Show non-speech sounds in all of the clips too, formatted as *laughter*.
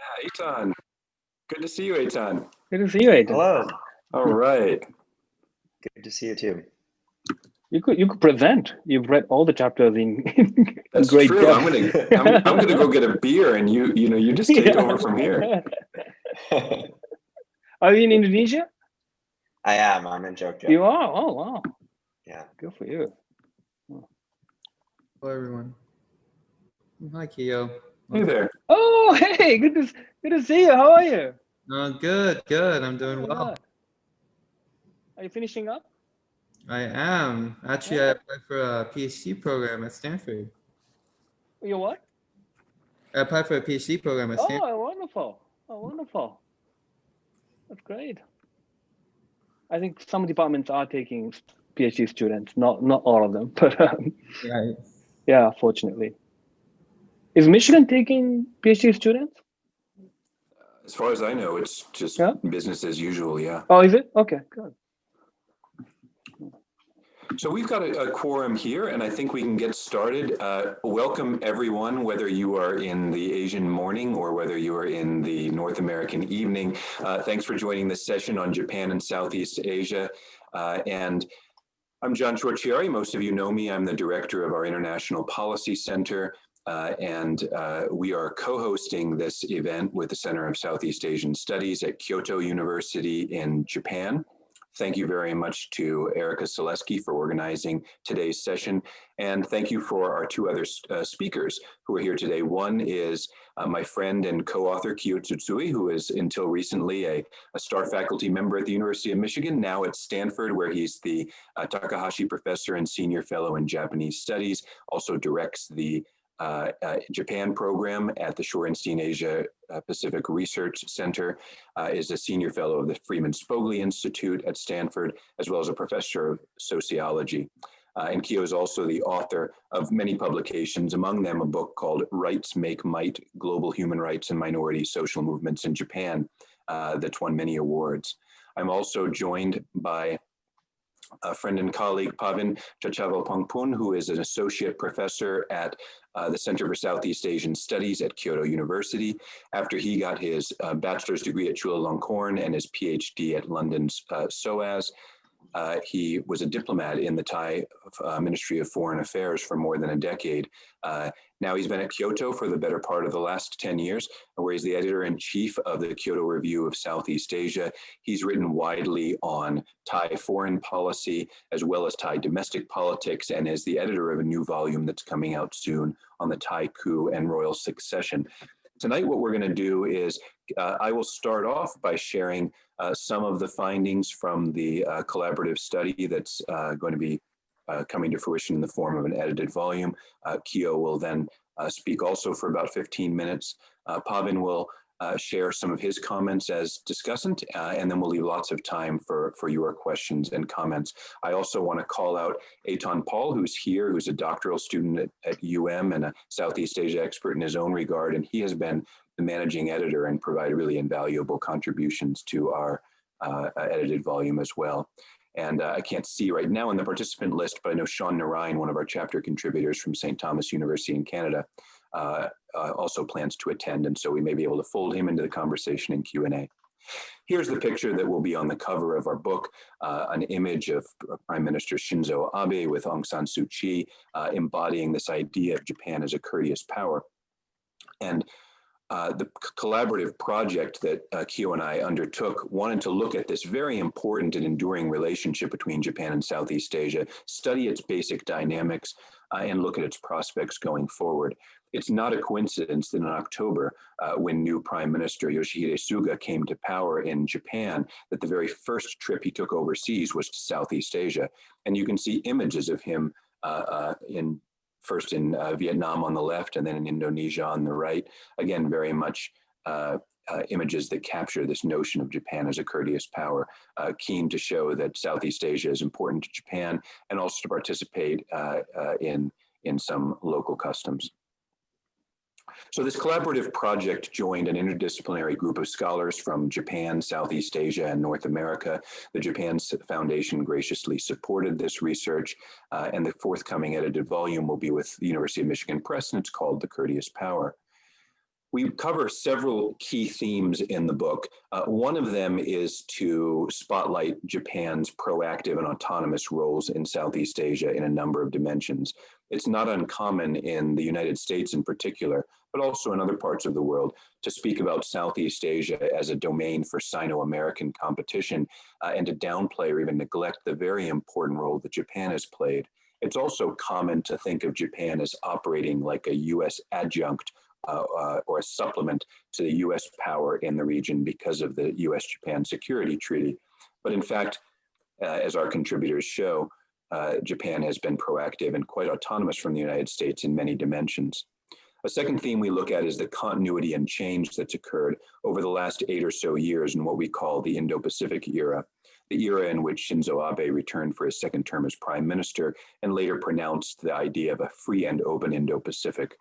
Yeah, Eitan. Good to see you, Eitan. Good to see you, Eitan. Hello. All right. Good to see you too. You could you could present. You've read all the chapters in, in That's great true. depth. I'm gonna I'm, I'm gonna go get a beer and you you know you just take over from here. *laughs* Are you in Indonesia? I am. I'm in Jogja. You are. Oh wow. Yeah. Good for you. Hello, everyone. Hi, Keo. Hey there. Oh hey, good to good to see you. How are you? Uh, good, good. I'm doing Oh, well. Are you finishing up? I am. Actually, I applied for a PhD program at Stanford. You what? I applied for a PhD program at Stanford. Oh, wonderful. Oh, wonderful. That's great. I think some departments are taking PhD students, not not all of them, *laughs* but um, Right. yeah, fortunately. Is Michigan taking PhD students? As far as I know, it's just Yeah. business as usual. Yeah. Oh, is it? Okay, good. So we've got a, a quorum here, and I think we can get started. Uh, welcome everyone, whether you are in the Asian morning or whether you are in the North American evening. Uh, thanks for joining this session on Japan and Southeast Asia. Uh, and I'm John Ciorciari. Most of you know me. I'm the director of our International Policy Center. Uh, and uh, we are co-hosting this event with the Center of Southeast Asian Studies at Kyoto University in Japan. Thank you very much to Erica Selesky for organizing today's session. And thank you for our two other uh, speakers who are here today. One is uh, my friend and co-author Kiyo Tsutsui, who is until recently a, a, star faculty member at the University of Michigan, now at Stanford, where he's the uh, Takahashi Professor and Senior Fellow in Japanese Studies, also directs the uh, uh, Japan program at the Shorenstein Asia uh, Pacific Research Center, uh, is a senior fellow of the Freeman Spogli Institute at Stanford, as well as a professor of sociology. Uh, and Kiyo is also the author of many publications, among them a book called Rights Make Might, Global Human Rights and Minority Social Movements in Japan, uh, that's won many awards. I'm also joined by a friend and colleague, Pavin Chachavalpongpun, who is an associate professor at uh, the Center for Southeast Asian Studies at Kyoto University. After he got his uh, bachelor's degree at Chulalongkorn and his PhD at London's uh, SOAS, uh, he was a diplomat in the Thai uh, Ministry of Foreign Affairs for more than a decade. Uh, now he's been at Kyoto for the better part of the last 10 years, where he's the editor-in-chief of the Kyoto Review of Southeast Asia. He's written widely on Thai foreign policy, as well as Thai domestic politics, and is the editor of a new volume that's coming out soon on the Thai coup and royal succession. Tonight, what we're going to do is uh, I will start off by sharing uh, some of the findings from the uh, collaborative study that's uh, going to be uh, coming to fruition in the form of an edited volume. Uh, Kiyo will then speak also for about 15 minutes. Pavin will uh, share some of his comments as discussant, uh, and then we'll leave lots of time for, for your questions and comments. I also want to call out Eitan Paul, who's here, who's a doctoral student at, at UM and a Southeast Asia expert in his own regard, and he has been the managing editor and provided really invaluable contributions to our uh, edited volume as well. And uh, I can't see right now in the participant list, but I know Shaun Narine, one of our chapter contributors from St. Thomas University in Canada, uh, uh, also plans to attend. And so we may be able to fold him into the conversation in Q&A. Here's the picture that will be on the cover of our book, uh, an image of Prime Minister Shinzo Abe with Aung San Suu Kyi uh, embodying this idea of Japan as a courteous power. And uh, the collaborative project that uh, Kiyo and I undertook wanted to look at this very important and enduring relationship between Japan and Southeast Asia, study its basic dynamics, uh, and look at its prospects going forward. It's not a coincidence that in October, uh, when new Prime Minister Yoshihide Suga came to power in Japan, that the very first trip he took overseas was to Southeast Asia. And you can see images of him uh, uh, in first in uh, Vietnam on the left and then in Indonesia on the right. Again, very much uh, uh, images that capture this notion of Japan as a courteous power, keen to show that Southeast Asia is important to Japan and also to participate in, in some local customs. So this collaborative project joined an interdisciplinary group of scholars from Japan, Southeast Asia, and North America. The Japan Foundation graciously supported this research, uh, and the forthcoming edited volume will be with the University of Michigan Press, and it's called The Courteous Power. We cover several key themes in the book. Uh, one of them is to spotlight Japan's proactive and autonomous roles in Southeast Asia in a number of dimensions. It's not uncommon in the United States in particular, but also in other parts of the world, to speak about Southeast Asia as a domain for Sino-American competition uh, and to downplay or even neglect the very important role that Japan has played. It's also common to think of Japan as operating like a US adjunct or a supplement to the US power in the region because of the US Japan Security Treaty. But in fact, uh, as our contributors show, uh, Japan has been proactive and quite autonomous from the United States in many dimensions. A second theme we look at is the continuity and change that's occurred over the last eight or so years in what we call the Indo-Pacific era, the era in which Shinzo Abe returned for his second term as prime minister and later pronounced the idea of a free and open Indo-Pacific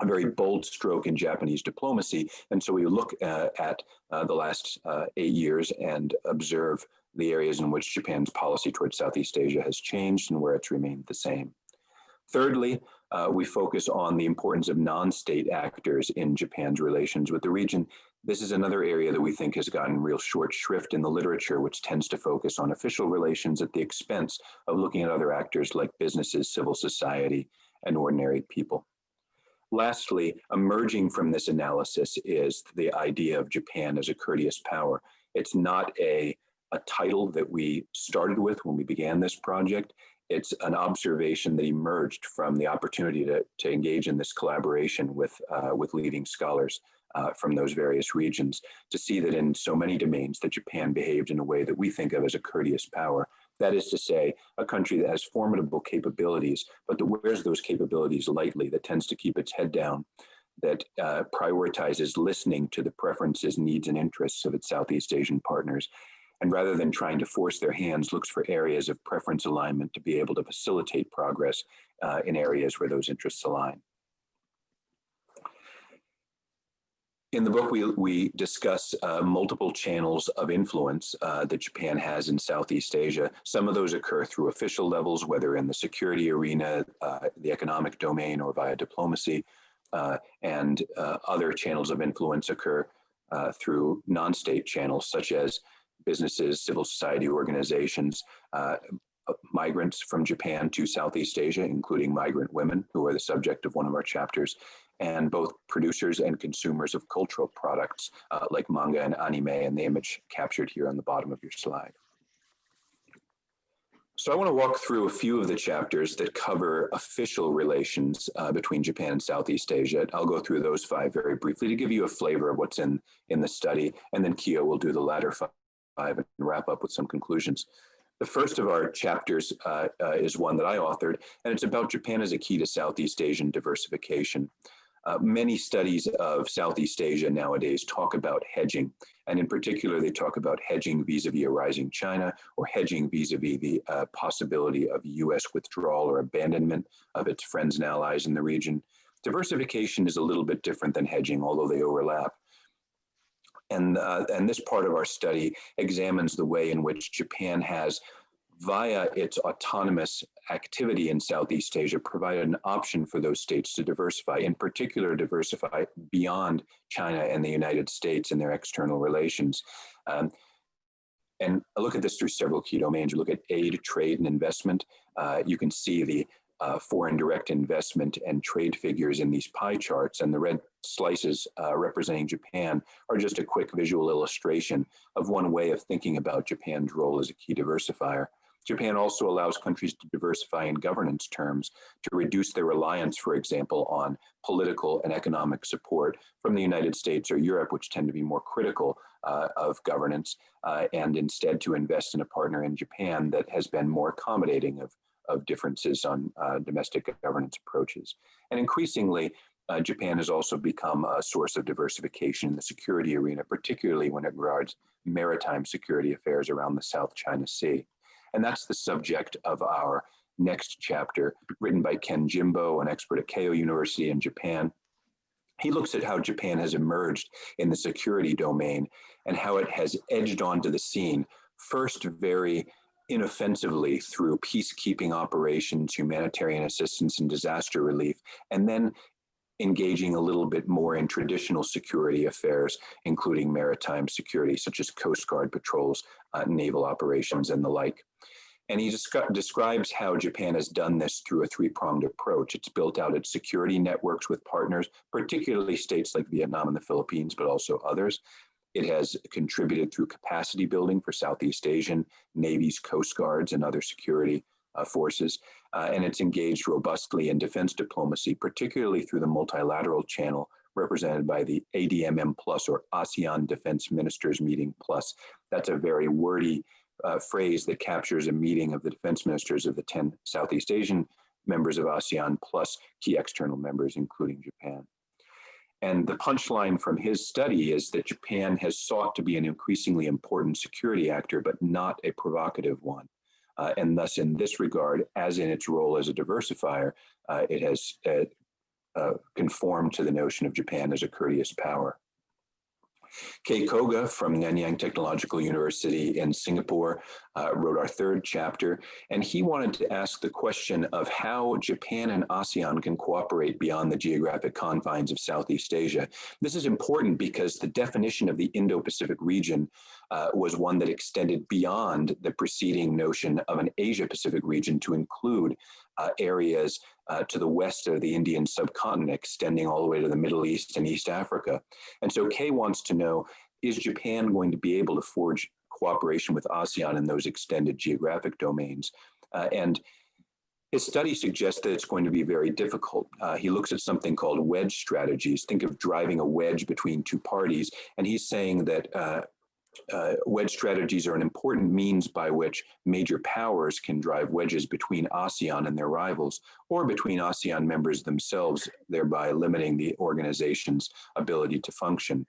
a very bold stroke in Japanese diplomacy. And so we look uh, at uh, the last uh, eight years and observe the areas in which Japan's policy towards Southeast Asia has changed and where it's remained the same. Thirdly, uh, we focus on the importance of non-state actors in Japan's relations with the region. This is another area that we think has gotten real short shrift in the literature, which tends to focus on official relations at the expense of looking at other actors like businesses, civil society, and ordinary people. Lastly, emerging from this analysis is the idea of Japan as a courteous power. It's not a, a title that we started with when we began this project. It's an observation that emerged from the opportunity to, to engage in this collaboration with, uh, with leading scholars uh, from those various regions to see that in so many domains that Japan behaved in a way that we think of as a courteous power that is to say, a country that has formidable capabilities, but that wears those capabilities lightly, that tends to keep its head down, that uh, prioritizes listening to the preferences, needs, and interests of its Southeast Asian partners. And rather than trying to force their hands, looks for areas of preference alignment to be able to facilitate progress uh, in areas where those interests align. In the book, we, we discuss uh, multiple channels of influence uh, that Japan has in Southeast Asia. Some of those occur through official levels, whether in the security arena, uh, the economic domain, or via diplomacy. Uh, and uh, other channels of influence occur uh, through non-state channels, such as businesses, civil society organizations, migrants from Japan to Southeast Asia, including migrant women, who are the subject of one of our chapters, and both producers and consumers of cultural products uh, like manga and anime and the image captured here on the bottom of your slide. So I want to walk through a few of the chapters that cover official relations uh, between Japan and Southeast Asia. I'll go through those five very briefly to give you a flavor of what's in, in the study, and then Kiyo will do the latter five and wrap up with some conclusions. The first of our chapters uh, uh, is one that I authored, and it's about Japan as a key to Southeast Asian diversification. Uh, many studies of Southeast Asia nowadays talk about hedging, and in particular, they talk about hedging vis-a-vis -vis a rising China or hedging vis-a-vis -vis the uh, possibility of U.S. withdrawal or abandonment of its friends and allies in the region. Diversification is a little bit different than hedging, although they overlap. And, uh, and this part of our study examines the way in which Japan has via its autonomous activity in Southeast Asia, provided an option for those states to diversify, in particular, diversify beyond China and the United States in their external relations. Um, and I look at this through several key domains. You look at aid, trade, and investment. Uh, you can see the uh, foreign direct investment and trade figures in these pie charts, and the red slices uh, representing Japan are just a quick visual illustration of one way of thinking about Japan's role as a key diversifier. Japan also allows countries to diversify in governance terms to reduce their reliance, for example, on political and economic support from the United States or Europe, which tend to be more critical uh, of governance, uh, and instead to invest in a partner in Japan that has been more accommodating of, of differences on uh, domestic governance approaches. And increasingly, uh, Japan has also become a source of diversification in the security arena, particularly when it regards maritime security affairs around the South China Sea. And that's the subject of our next chapter, written by Ken Jimbo, an expert at Keio University in Japan. He looks at how Japan has emerged in the security domain and how it has edged onto the scene, first very inoffensively through peacekeeping operations, humanitarian assistance, and disaster relief, and then engaging a little bit more in traditional security affairs, including maritime security, such as Coast Guard patrols, uh, naval operations, and the like. And he describes how Japan has done this through a three pronged approach. It's built out its security networks with partners, particularly states like Vietnam and the Philippines, but also others. It has contributed through capacity building for Southeast Asian navies, coast guards, and other security uh, forces. Uh, and it's engaged robustly in defense diplomacy, particularly through the multilateral channel represented by the ADMM Plus or ASEAN Defense Ministers Meeting Plus. That's a very wordy uh, phrase that captures a meeting of the defense ministers of the 10 Southeast Asian members of ASEAN plus key external members, including Japan. And the punchline from his study is that Japan has sought to be an increasingly important security actor, but not a provocative one. Uh, and thus, in this regard, as in its role as a diversifier, uh, it has uh, uh conformed to the notion of Japan as a courteous power. Kei Koga from Nanyang Technological University in Singapore uh, wrote our third chapter, and he wanted to ask the question of how Japan and ASEAN can cooperate beyond the geographic confines of Southeast Asia. This is important because the definition of the Indo-Pacific region uh, was one that extended beyond the preceding notion of an Asia-Pacific region to include uh, areas uh, to the west of the Indian subcontinent, extending all the way to the Middle East and East Africa. And so Kei wants to know, is Japan going to be able to forge cooperation with ASEAN in those extended geographic domains? Uh, and his study suggests that it's going to be very difficult. Uh, he looks at something called wedge strategies. Think of driving a wedge between two parties. And he's saying that uh, wedge strategies are an important means by which major powers can drive wedges between ASEAN and their rivals, or between ASEAN members themselves, thereby limiting the organization's ability to function.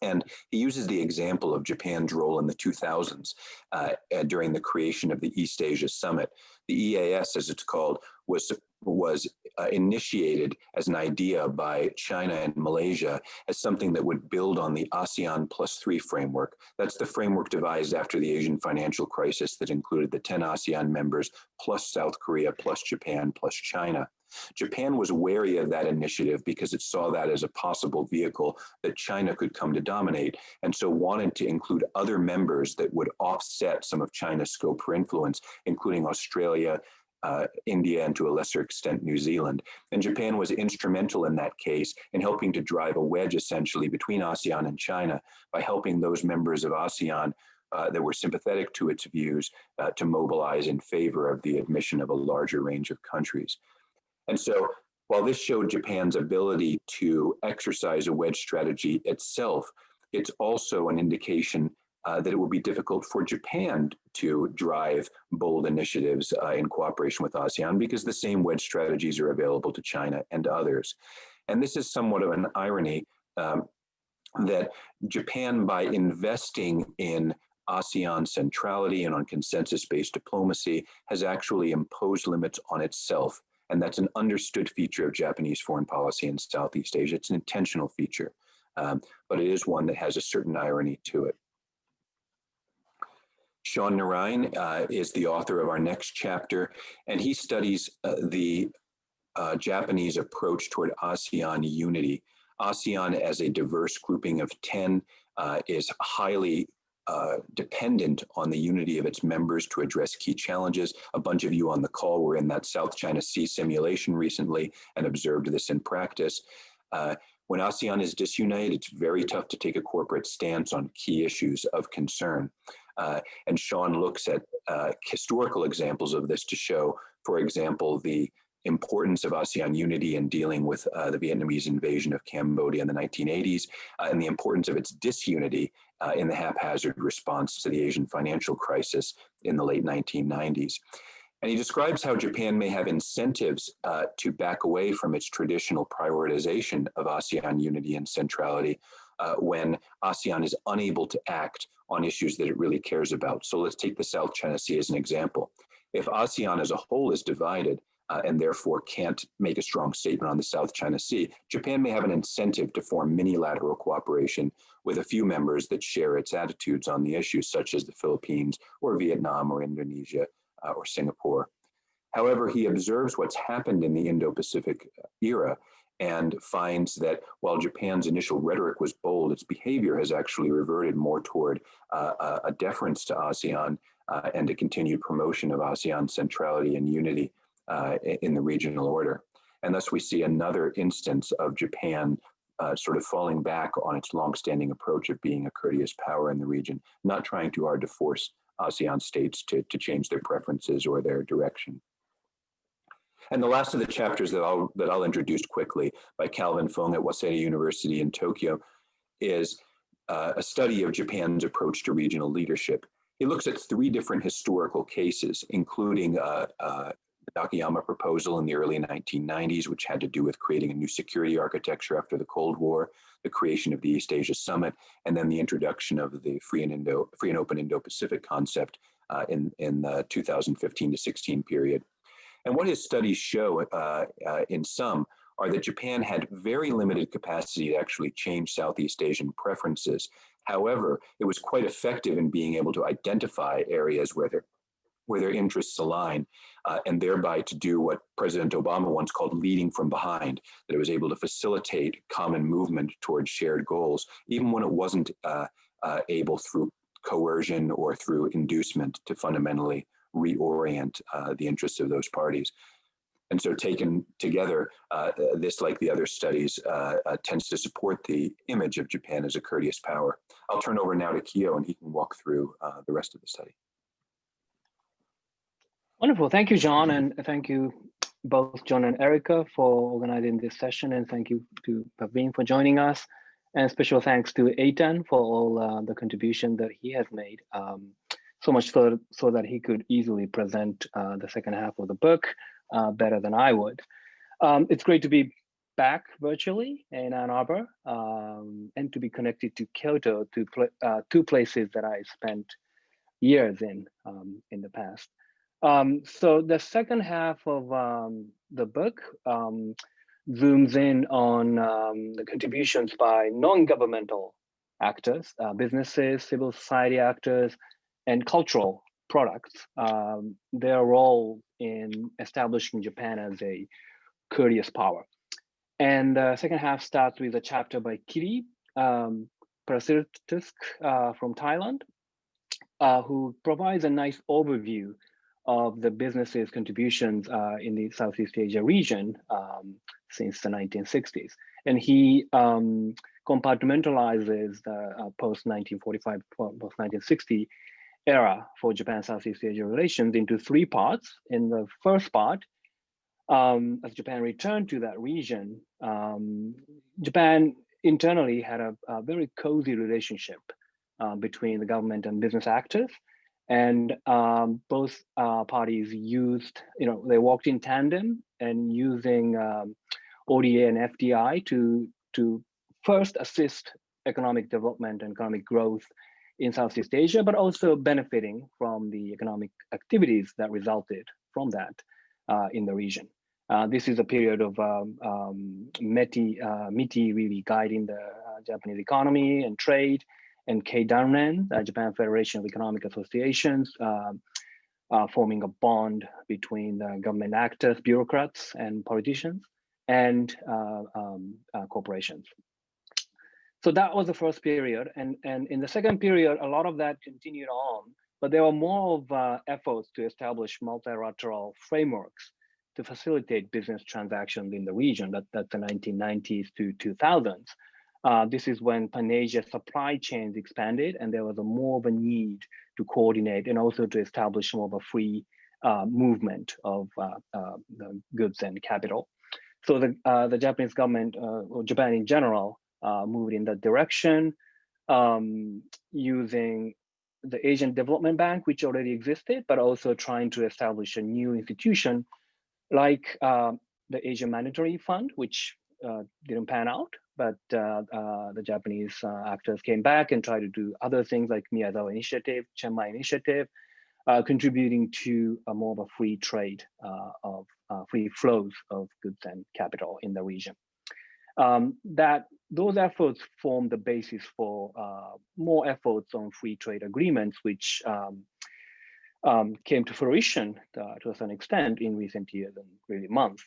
And he uses the example of Japan's role in the 2000s uh, during the creation of the East Asia Summit. The EAS, as it's called, was was uh, initiated as an idea by China and Malaysia as something that would build on the ASEAN plus three framework. That's the framework devised after the Asian financial crisis that included the 10 ASEAN members plus South Korea plus Japan plus China. Japan was wary of that initiative because it saw that as a possible vehicle that China could come to dominate, and so wanted to include other members that would offset some of China's scope for influence, including Australia, uh, India and to a lesser extent New Zealand. And Japan was instrumental in that case in helping to drive a wedge essentially between ASEAN and China by helping those members of ASEAN uh, that were sympathetic to its views uh, to mobilize in favor of the admission of a larger range of countries. And so while this showed Japan's ability to exercise a wedge strategy itself, it's also an indication uh, that it will be difficult for Japan to drive bold initiatives uh, in cooperation with ASEAN because the same wedge strategies are available to China and others. And this is somewhat of an irony um, that Japan, by investing in ASEAN centrality and on consensus based diplomacy, has actually imposed limits on itself. And that's an understood feature of Japanese foreign policy in Southeast Asia. It's an intentional feature, um, but it is one that has a certain irony to it. Shaun Narine uh, is the author of our next chapter, and he studies uh, the uh, Japanese approach toward ASEAN unity. ASEAN, as a diverse grouping of 10, uh, is highly uh, dependent on the unity of its members to address key challenges. A bunch of you on the call were in that South China Sea simulation recently and observed this in practice. Uh, when ASEAN is disunited, it's very tough to take a corporate stance on key issues of concern. Uh, and Shaun looks at uh, historical examples of this to show, for example, the importance of ASEAN unity in dealing with uh, the Vietnamese invasion of Cambodia in the 1980s, uh, and the importance of its disunity uh, in the haphazard response to the Asian financial crisis in the late 1990s. And he describes how Japan may have incentives uh, to back away from its traditional prioritization of ASEAN unity and centrality uh, when ASEAN is unable to act on issues that it really cares about. So let's take the South China Sea as an example. If ASEAN as a whole is divided uh, and therefore can't make a strong statement on the South China Sea, Japan may have an incentive to form minilateral cooperation with a few members that share its attitudes on the issues, such as the Philippines or Vietnam or Indonesia uh, or Singapore. However, he observes what's happened in the Indo-Pacific era and finds that while Japan's initial rhetoric was bold, its behavior has actually reverted more toward uh, a, deference to ASEAN uh, and a continued promotion of ASEAN centrality and unity uh, in the regional order. And thus we see another instance of Japan uh, sort of falling back on its longstanding approach of being a courteous power in the region, not trying too hard to force ASEAN states to, to change their preferences or their direction. And the last of the chapters that I'll, that I'll introduce quickly by Calvin Fung at Waseda University in Tokyo is uh, a study of Japan's approach to regional leadership. He looks at three different historical cases, including uh, uh, the Nakayama proposal in the early 1990s, which had to do with creating a new security architecture after the Cold War, the creation of the East Asia Summit, and then the introduction of the free and, Indo, free and open Indo-Pacific concept uh, in, in the 2015 to 16 period. And what his studies show uh, uh, in sum are that Japan had very limited capacity to actually change Southeast Asian preferences. However, it was quite effective in being able to identify areas where there where their interests align, uh, and thereby to do what President Obama once called leading from behind, that it was able to facilitate common movement towards shared goals, even when it wasn't uh, uh, able through coercion or through inducement to fundamentally reorient uh, the interests of those parties. And so taken together, uh, this, like the other studies, uh, tends to support the image of Japan as a courteous power. I'll turn over now to Kiyo and he can walk through the rest of the study. Wonderful. Thank you, John, and thank you both John and Erica for organizing this session, and thank you to Pavin for joining us. And special thanks to Eitan for all uh, the contribution that he has made. Um, so much so, so that he could easily present uh, the second half of the book uh, better than I would. Um, it's great to be back virtually in Ann Arbor um, and to be connected to Kyoto, to pl uh, two places that I spent years in um, in the past. Um, so the second half of um, the book um, zooms in on the contributions by non-governmental actors, uh, businesses, civil society actors, and cultural products, um, their role in establishing Japan as a courteous power. And the second half starts with a chapter by Kiri um, uh, from Thailand, uh, who provides a nice overview of the business's contributions uh, in the Southeast Asia region um, since the 1960s. And he um, compartmentalizes the uh, post-1945, post-1960 era for Japan-Southeast Asia relations into three parts. In the first part, um, as Japan returned to that region, um, Japan internally had a, a very cozy relationship uh, between the government and business actors and um, both uh, parties used, you know, they walked in tandem and using um, ODA and FDI to to first assist economic development and economic growth in Southeast Asia, but also benefiting from the economic activities that resulted from that uh, in the region. Uh, this is a period of um, um, METI, uh, MITI really guiding the uh, Japanese economy and trade, and Keidanren, the Japan Federation of Economic Associations, uh, forming a bond between the government actors, bureaucrats, and politicians, and um, corporations. So that was the first period. And, and in the second period, a lot of that continued on, but there were more of uh, efforts to establish multilateral frameworks to facilitate business transactions in the region. That, that's the 1990s to 2000s. Uh, this is when Pan-Asia supply chains expanded and there was a more of a need to coordinate and also to establish more of a free uh, movement of uh, uh goods and capital. So the, uh, the Japanese government, uh, or Japan in general, moved in that direction um, using the Asian Development Bank, which already existed, but also trying to establish a new institution like the Asian Monetary Fund, which didn't pan out, but uh, uh, the Japanese uh, actors came back and tried to do other things like Miyazawa Initiative, Chiang Initiative, contributing to a more of a free trade of free flows of goods and capital in the region. Um, that those efforts form the basis for uh, more efforts on free trade agreements, which um, um, came to fruition uh, to a certain extent in recent years and really months.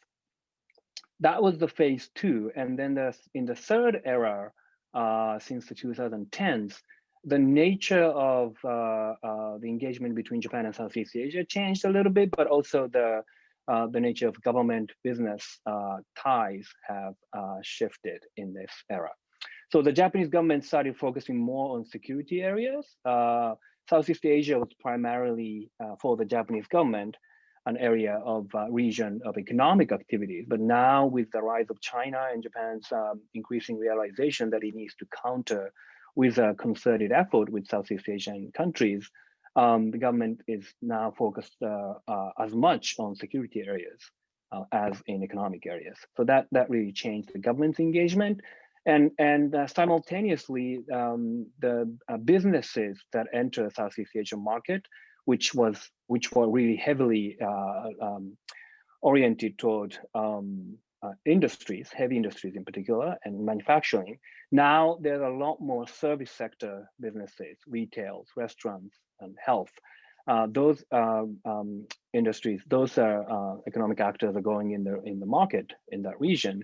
that was the phase two. And then the, in the third era, uh, since the 2010s, the nature of uh, uh, the engagement between Japan and Southeast Asia changed a little bit, but also the uh, the nature of government business uh, ties have uh, shifted in this era. So the Japanese government started focusing more on security areas. Uh, Southeast Asia was primarily for the Japanese government an area of region of economic activities. But now with the rise of China and Japan's um, increasing realization that it needs to counter with a concerted effort with Southeast Asian countries, um, the government is now focused uh, uh, as much on security areas uh, as in economic areas. So that that really changed the government's engagement, and and uh, simultaneously um, the uh, businesses that enter the Southeast Asian market, which was which were really heavily uh, um, oriented toward um, industries, heavy industries in particular, and manufacturing. Now there's a lot more service sector businesses, retails, restaurants, health. Uh, those um, um, industries, those are uh, economic actors are going in the in the market in that region,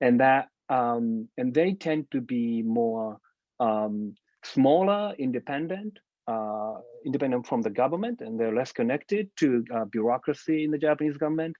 and that um, and they tend to be more um, smaller, independent, uh, independent from the government, and they're less connected to uh, bureaucracy in the Japanese government.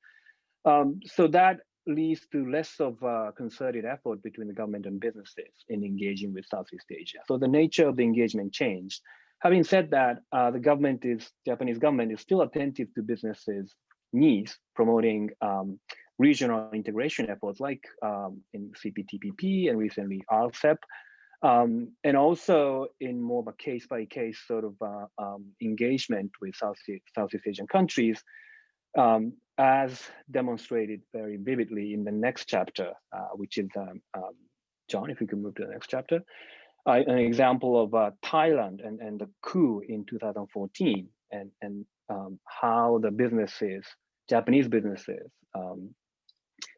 Um, so that leads to less of a concerted effort between the government and businesses in engaging with Southeast Asia. So the nature of the engagement changed. Having said that, uh, the government is, Japanese government is still attentive to businesses' needs, promoting um, regional integration efforts like um, in CPTPP and recently RCEP, um, and also in more of a case-by-case -case sort of uh, um, engagement with Southeast, Southeast Asian countries, um, as demonstrated very vividly in the next chapter, uh, which is, um, um, John, if we could move to the next chapter, uh, an example of uh, Thailand and, and the coup in 2014 and, and um, how the businesses, Japanese businesses, um,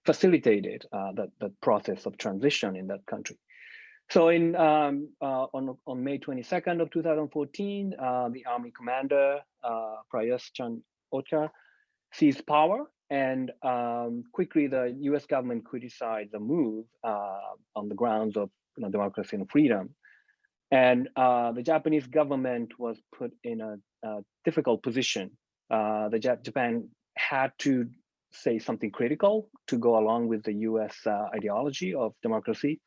facilitated uh, that, that process of transition in that country. So in um, uh, on, on May 22nd of 2014, uh, the army commander, uh, Prayut Chan-o-cha, seized power and um, quickly the US government criticized the move uh, on the grounds of you know, democracy and freedom. And uh, the Japanese government was put in a, a difficult position. Uh, the Jap Japan had to say something critical to go along with the US uh, ideology of democracy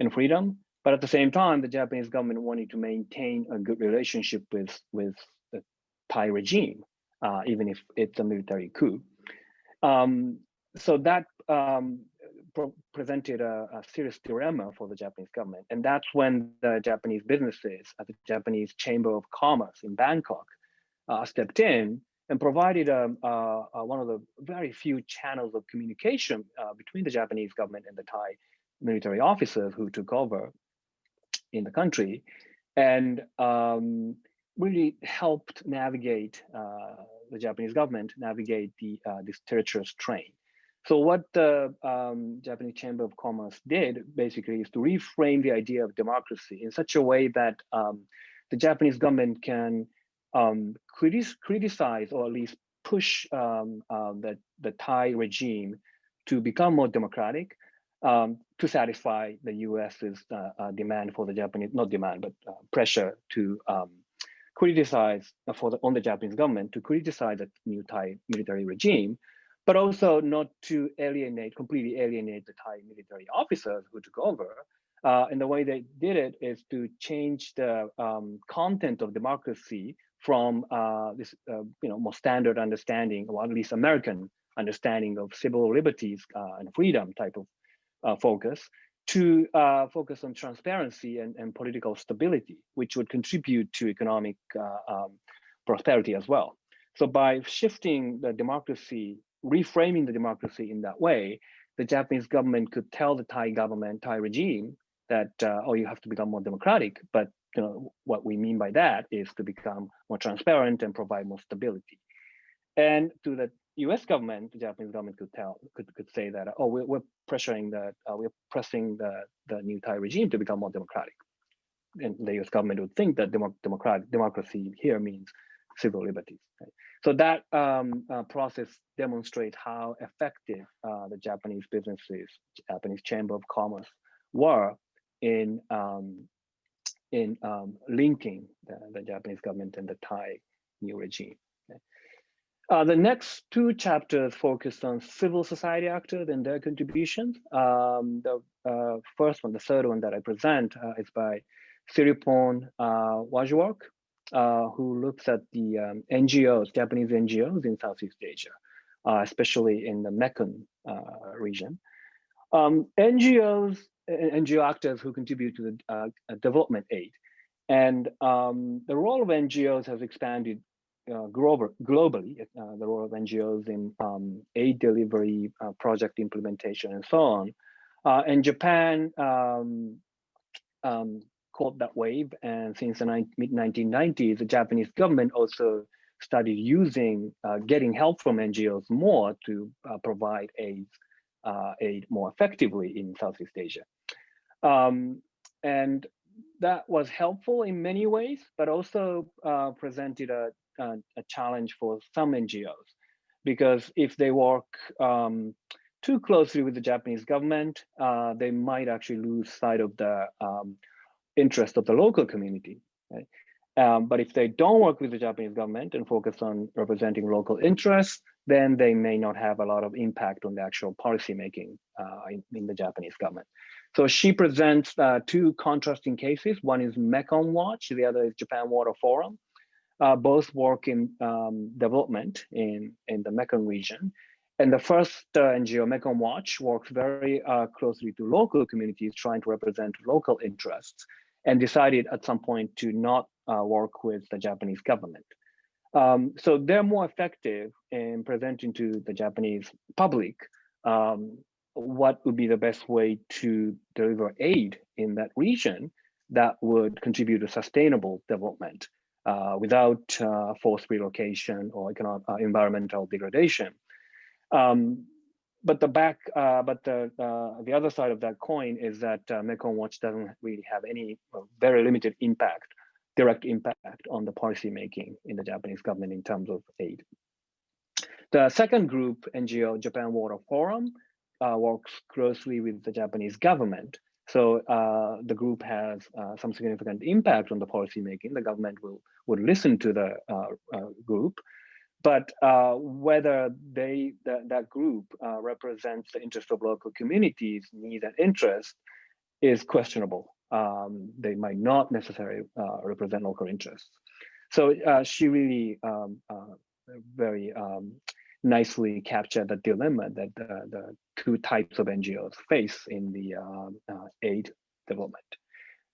and freedom. But at the same time, the Japanese government wanted to maintain a good relationship with, with the Thai regime uh, even if it's a military coup. Um, so that um, presented a, a, serious dilemma for the Japanese government. And that's when the Japanese businesses at the Japanese Chamber of Commerce in Bangkok uh, stepped in and provided um, uh, uh, one of the very few channels of communication uh, between the Japanese government and the Thai military officers who took over in the country. And um, really helped navigate the Japanese government navigate the this treacherous train. So what the um, Japanese Chamber of Commerce did basically is to reframe the idea of democracy in such a way that um, the Japanese government can um, criticize or at least push uh, the, the Thai regime to become more democratic um, to satisfy the US's uh, uh, demand for the Japanese, not demand, but uh, pressure to criticize for the, on the Japanese government to criticize the new Thai military regime, but also not to alienate, completely alienate the Thai military officers who took over. Uh, and the way they did it is to change the um, content of democracy from uh, this, uh, you know, more standard understanding, or at least American understanding of civil liberties uh, and freedom type of uh, focus to uh, focus on transparency and, and, political stability, which would contribute to economic um, prosperity as well. So by shifting the democracy, reframing the democracy in that way, the Japanese government could tell the Thai government, Thai regime, that uh, oh, you have to become more democratic. But you know what we mean by that is to become more transparent and provide more stability. And to the U.S. government, the Japanese government could tell could could say that oh we're, we're pressuring the uh, we're pressing the the new Thai regime to become more democratic, and the U.S. government would think that democ democratic democracy here means civil liberties. Right? So that um, uh, process demonstrates how effective uh, the Japanese businesses, Japanese Chamber of Commerce, were in um, in um, linking the, the, Japanese government and the Thai new regime. Uh, the next two chapters focus on civil society actors and their contributions. Um, the uh, first one, the third one that I present uh, is by Siriporn uh, Wajjwalku, uh, who looks at the um, NGOs, Japanese NGOs in Southeast Asia, uh, especially in the Mekong uh, region. Um, NGOs, NGO actors who contribute to the uh, development aid. And um, the role of NGOs has expanded uh, global, globally, uh, the role of NGOs in um, aid delivery, project implementation, and so on. in Japan, um, um, caught that wave. And since the mid 1990s, the Japanese government also started using, uh, getting help from NGOs more to uh, provide aid, uh, aid more effectively in Southeast Asia. Um, and that was helpful in many ways, but also uh, presented a, a, a, challenge for some NGOs. Because if they work um, too closely with the Japanese government, uh, they might actually lose sight of the um, interest of the local community. Right? Um, but if they don't work with the Japanese government and focus on representing local interests, then they may not have a lot of impact on the actual policy making uh, in, in, the Japanese government. So she presents uh, two contrasting cases. One is Mekong Watch, the other is Japan Water Forum. Uh, both work in um, development in, in the Mekong region. And the first uh, NGO, Mekong Watch, works very uh, closely to local communities trying to represent local interests and decided at some point to not uh, work with the Japanese government. Um, so they're more effective in presenting to the Japanese public um, what would be the best way to deliver aid in that region that would contribute to sustainable development uh, without uh, forced relocation or economic, uh, environmental degradation. Um, but the back, uh, but the uh, the other side of that coin is that uh, Mekong Watch doesn't really have any very limited impact, direct impact on the policy making in the Japanese government in terms of aid. The second group, NGO Japan Water Forum, uh, works closely with the Japanese government. So uh, the group has uh, some significant impact on the policy making. The government will would listen to the group but uh, whether they that, that group uh, represents the interest of local communities needs and interests is questionable. Um, they might not necessarily uh, represent local interests. So uh, she really um, uh, very um, nicely captured the dilemma that the, the, two types of ngos face in the uh, aid development.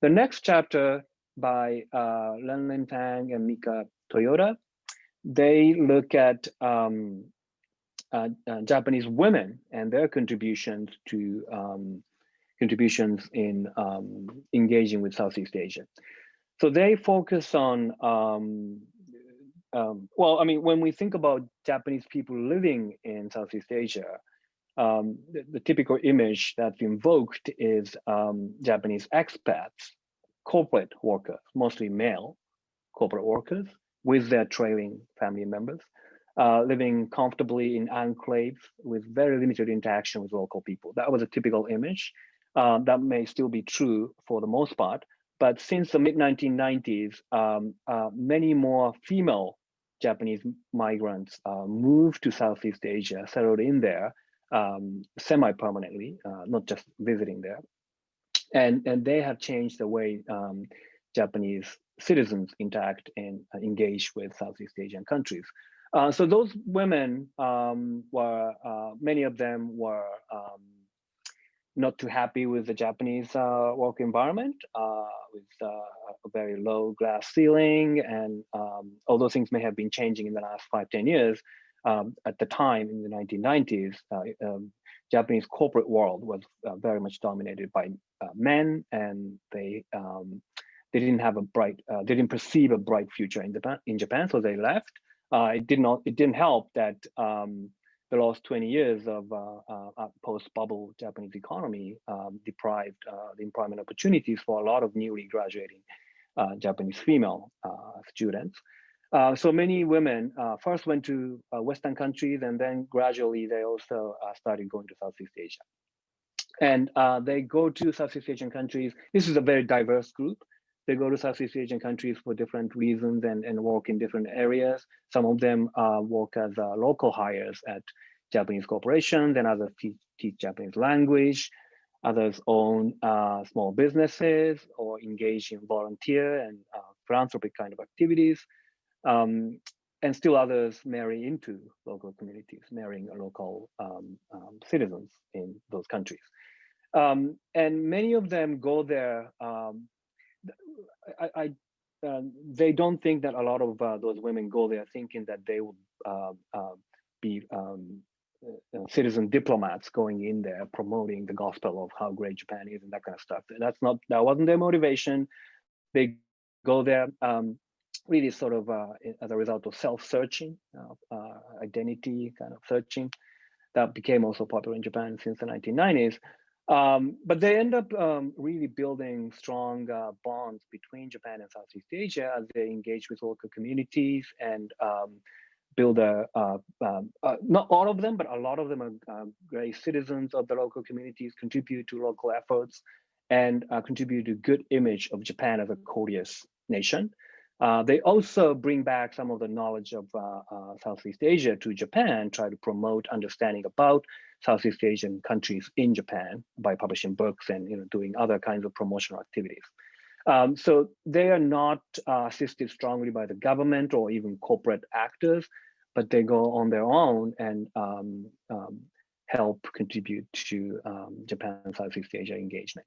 The next chapter by uh, Leng Leng Thang and Mika Toyota they look at um, uh, uh, Japanese women and their contributions to um, contributions in um, engaging with Southeast Asia. So they focus on, um, um, well, I mean, when we think about Japanese people living in Southeast Asia, um, the, the, typical image that's invoked is Japanese expats, corporate workers, mostly male corporate workers, with their trailing family members, uh, living comfortably in enclaves with very limited interaction with local people. That was a typical image. Um, that may still be true for the most part, but since the mid 1990s, um, uh, many more female Japanese migrants uh, moved to Southeast Asia, settled in there um, semi-permanently, uh, not just visiting there. And, and they have changed the way um, Japanese citizens interact and uh, engage with Southeast Asian countries. Uh, so those women um, were, uh, many of them were um, not too happy with the Japanese uh, work environment, uh, with uh, a very low glass ceiling. And um, although things may have been changing in the last five, 10 years, um, at the time in the 1990s, um, Japanese corporate world was very much dominated by men and they um, they didn't have a bright, uh, they didn't perceive a bright future in Japan, in Japan so they left. Uh, it did not, it didn't help that um, the last 20 years of uh, uh post-bubble Japanese economy um, deprived uh, the employment opportunities for a lot of newly graduating uh, Japanese female students. Uh, so many women uh, first went to uh, Western countries and then gradually they also uh, started going to Southeast Asia. And uh, they go to Southeast Asian countries. This is a very diverse group. They go to Southeast Asian countries for different reasons and, and work in different areas. Some of them uh, work as local hires at Japanese corporations and others teach, Japanese language. Others own small businesses or engage in volunteer and philanthropic kind of activities. Um, and still others marry into local communities, marrying local um, um, citizens in those countries. Um, and many of them go there. Um, I, I uh, they don't think that a lot of uh, those women go there thinking that they will uh, be um, uh, citizen diplomats going in there promoting the gospel of how great Japan is and that kind of stuff. That's not that wasn't their motivation. They go there um, really sort of uh, as a result of self-searching, uh, uh, identity kind of searching, that became also popular in Japan since the 1990s. Um, but they end up um, really building strong uh, bonds between Japan and Southeast Asia as they engage with local communities and um, build a, uh, uh, not all of them, but a lot of them are great citizens of the local communities, contribute to local efforts, and contribute to good image of Japan as a courteous nation. Uh, they also bring back some of the knowledge of uh, uh, Southeast Asia to Japan, try to promote understanding about Southeast Asian countries in Japan by publishing books and you know, doing other kinds of promotional activities. Um, so they are not uh, assisted strongly by the government or even corporate actors, but they go on their own and um, um, help contribute to um, Japan Southeast Asia engagement.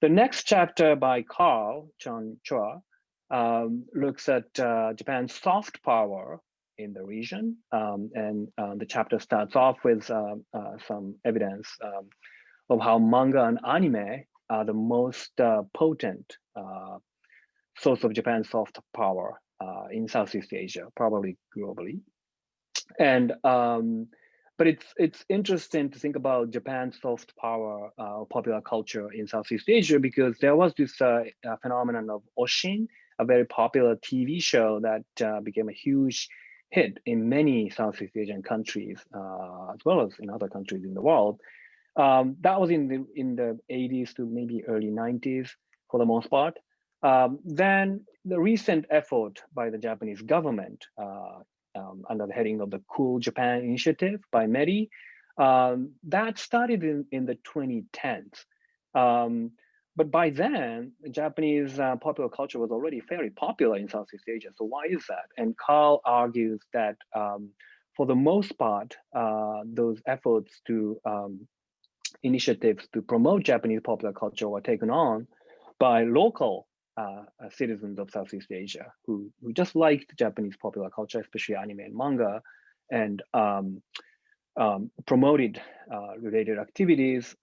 The next chapter by Karl Cheng Chua um, looks at uh, Japan's soft power in the region. Um, and uh, the chapter starts off with uh, uh some evidence um, of how manga and anime are the most uh, potent uh, source of Japan's soft power in Southeast Asia, probably globally. And um, but it's it's interesting to think about Japan's soft power popular culture in Southeast Asia because there was this phenomenon of oshin, a very popular TV show that uh, became a huge hit in many Southeast Asian countries, uh, as well as in other countries in the world. Um, that was in the in the 80s to maybe early 90s for the most part. Um, then the recent effort by the Japanese government uh, um, under the heading of the Cool Japan Initiative by METI, um, that started in, in the 2010s. Um, but by then, Japanese uh, popular culture was already fairly popular in Southeast Asia. So why is that? And Karl argues that um, for the most part, uh, those efforts to um, initiatives to promote Japanese popular culture were taken on by local uh, uh citizens of Southeast Asia who, who just liked Japanese popular culture, especially anime and manga, and um, um promoted uh, related activities.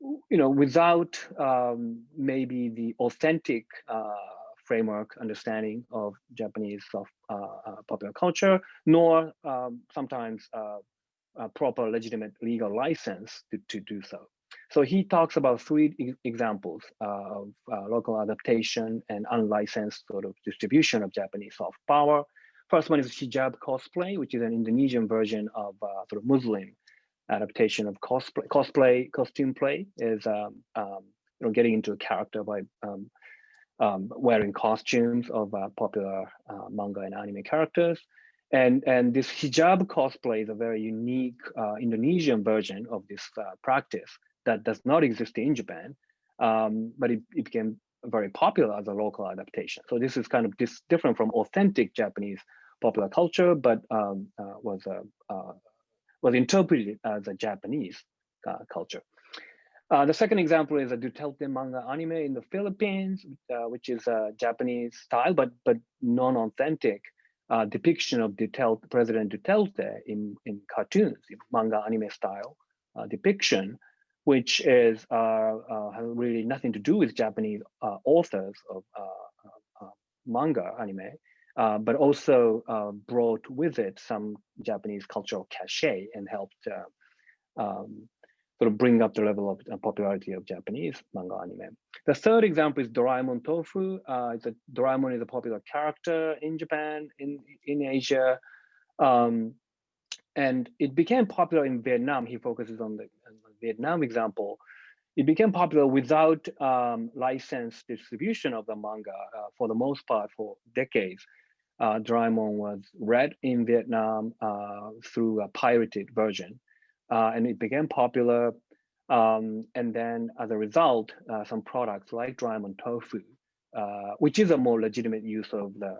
You know, without um, maybe the authentic uh, framework understanding of Japanese of, uh, uh, popular culture, nor um, sometimes uh, a proper legitimate legal license to, to do so. So he talks about three examples of uh, local adaptation and unlicensed sort of distribution of Japanese soft power. First one is hijab cosplay, which is an Indonesian version of sort of Muslim adaptation of cosplay, cosplay costume play is um, um, you know getting into a character by um, um wearing costumes of uh, popular uh, manga and anime characters. And, and this hijab cosplay is a very unique uh, Indonesian version of this uh, practice that does not exist in Japan, um, but it, it became very popular as a local adaptation. So this is kind of this different from authentic Japanese popular culture, but um, uh, was a, uh, was interpreted as a Japanese uh, culture. Uh, the second example is a Duterte manga anime in the Philippines, uh, which is a Japanese style, but but non-authentic uh, depiction of Duterte, President Duterte in, in cartoons, in manga anime style uh, depiction, which is uh, really nothing to do with Japanese authors of manga anime, uh, but also uh, brought with it some Japanese cultural cachet and helped uh, um, sort of bring up the level of uh, popularity of Japanese manga anime. The third example is Doraemon Tofu. Uh, it's a, Doraemon is a popular character in Japan, in, in Asia. Um, and it became popular in Vietnam. He focuses on the, on the Vietnam example. It became popular without um, licensed distribution of the manga uh, for the most part for decades. Uh, Doraemon was read in Vietnam uh, through a pirated version, uh, and it became popular. Um, and then as a result, uh, some products like Doraemon Tofu, uh, which is a more legitimate use of the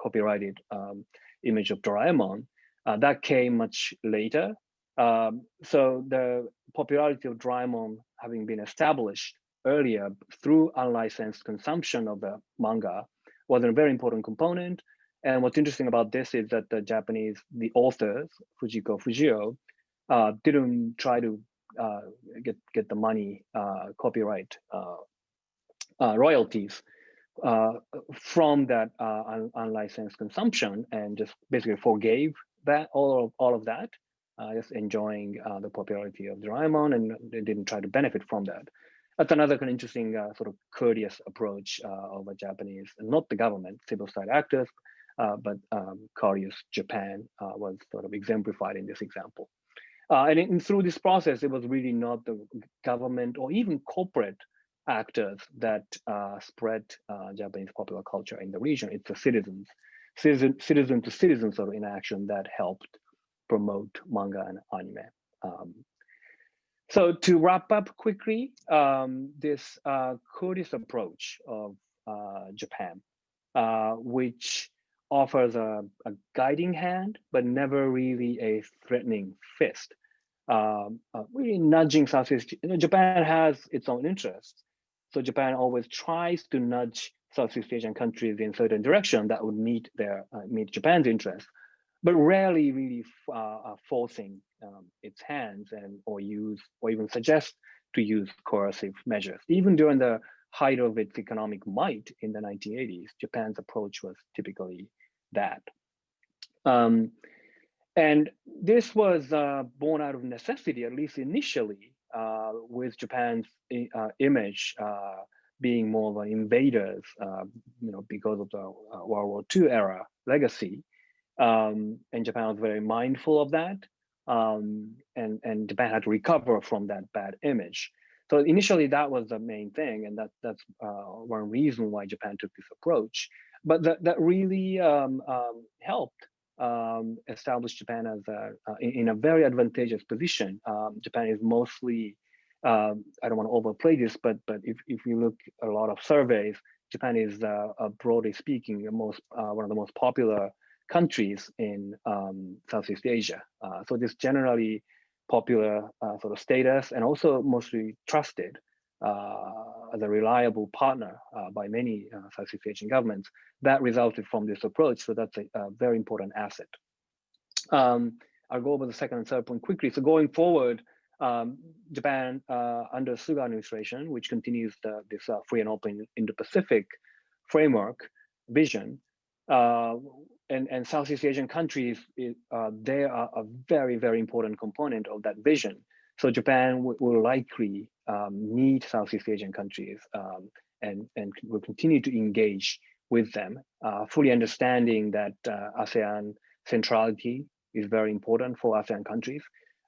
copyrighted um, image of Doraemon, uh, that came much later. Um, so the popularity of Doraemon having been established earlier through unlicensed consumption of the manga was a very important component. And what's interesting about this is that the Japanese, the authors, Fujiko Fujio, uh, didn't try to uh, get get the money, uh, copyright uh, uh, royalties uh, from that un unlicensed consumption, and just basically forgave that all of all of that, just enjoying the popularity of Doraemon, and they didn't try to benefit from that. That's another kind of interesting sort of courteous approach of a Japanese, not the government, civil society actors, uh, but um, courteous Japan uh, was sort of exemplified in this example. and, in, through this process, it was really not the government or even corporate actors that spread Japanese popular culture in the region. It's the citizens citizen, citizen to citizen sort of interaction that helped promote manga and anime. Um, so to wrap up quickly, um, this uh, courteous approach of uh, Japan, uh, which offers a, a, guiding hand, but never really a threatening fist. Um, uh, really nudging Southeast, you know, Japan has its own interests. So Japan always tries to nudge Southeast Asian countries in certain direction that would meet their uh, meet Japan's interests, but rarely really uh, forcing um, its hands and or use or even suggest to use coercive measures. Even during the height of its economic might in the 1980s, Japan's approach was typically that. Um, and this was uh, born out of necessity, at least initially, uh, with Japan's uh, image uh, being more of an invaders, uh, you know, because of the uh, World War II era legacy. Um, and Japan was very mindful of that. Um, and, and Japan had to recover from that bad image. So initially that was the main thing. And that, that's one reason why Japan took this approach. But that, that really um, um helped um, establish Japan as a, uh, in, a very advantageous position. Um, Japan is mostly um, I don't want to overplay this, but but if, if you look a lot of surveys, Japan is uh, uh, broadly speaking the most uh, one of the most popular countries in um, Southeast Asia. Uh, so this generally popular uh, sort of status and also mostly trusted uh, as a reliable partner by many Southeast Asian governments that resulted from this approach. So that's a, a very important asset. Um, I'll go over the second and third point quickly. So going forward, um, Japan uh, under Suga administration, which continues the, this uh, free and open Indo-Pacific framework vision, uh, and, and Southeast Asian countries, uh, they are a very, very important component of that vision. So Japan will likely um, need Southeast Asian countries um, and, and will continue to engage with them, uh, fully understanding that uh, ASEAN centrality is very important for ASEAN countries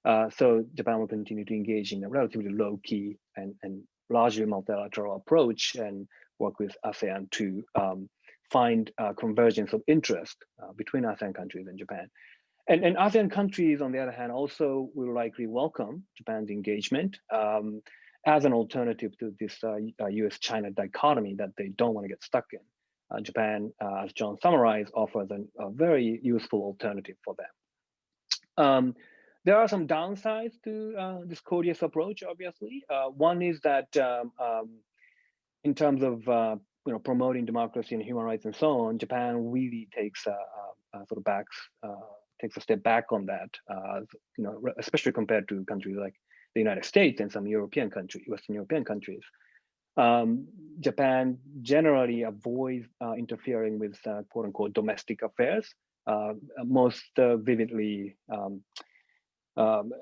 uh, so Japan will continue to engage in a relatively low key and, and largely multilateral approach and work with ASEAN to um, find uh, convergence of interest uh, between ASEAN countries and Japan. And, and ASEAN countries, on the other hand, also will likely welcome Japan's engagement um, as an alternative to this US-China uh, uh, dichotomy that they don't want to get stuck in. Uh, Japan, as John summarized, offers an, a very useful alternative for them. Um, there are some downsides to uh, this courteous approach, obviously. Uh, one is that um, um, in terms of uh, you know promoting democracy and human rights and so on, Japan really takes sort of backs uh, takes a step back on that. Uh, you know, especially compared to countries like the United States and some European countries, Western European countries. Um, Japan generally avoids uh, interfering with quote unquote domestic affairs. most vividly um, um,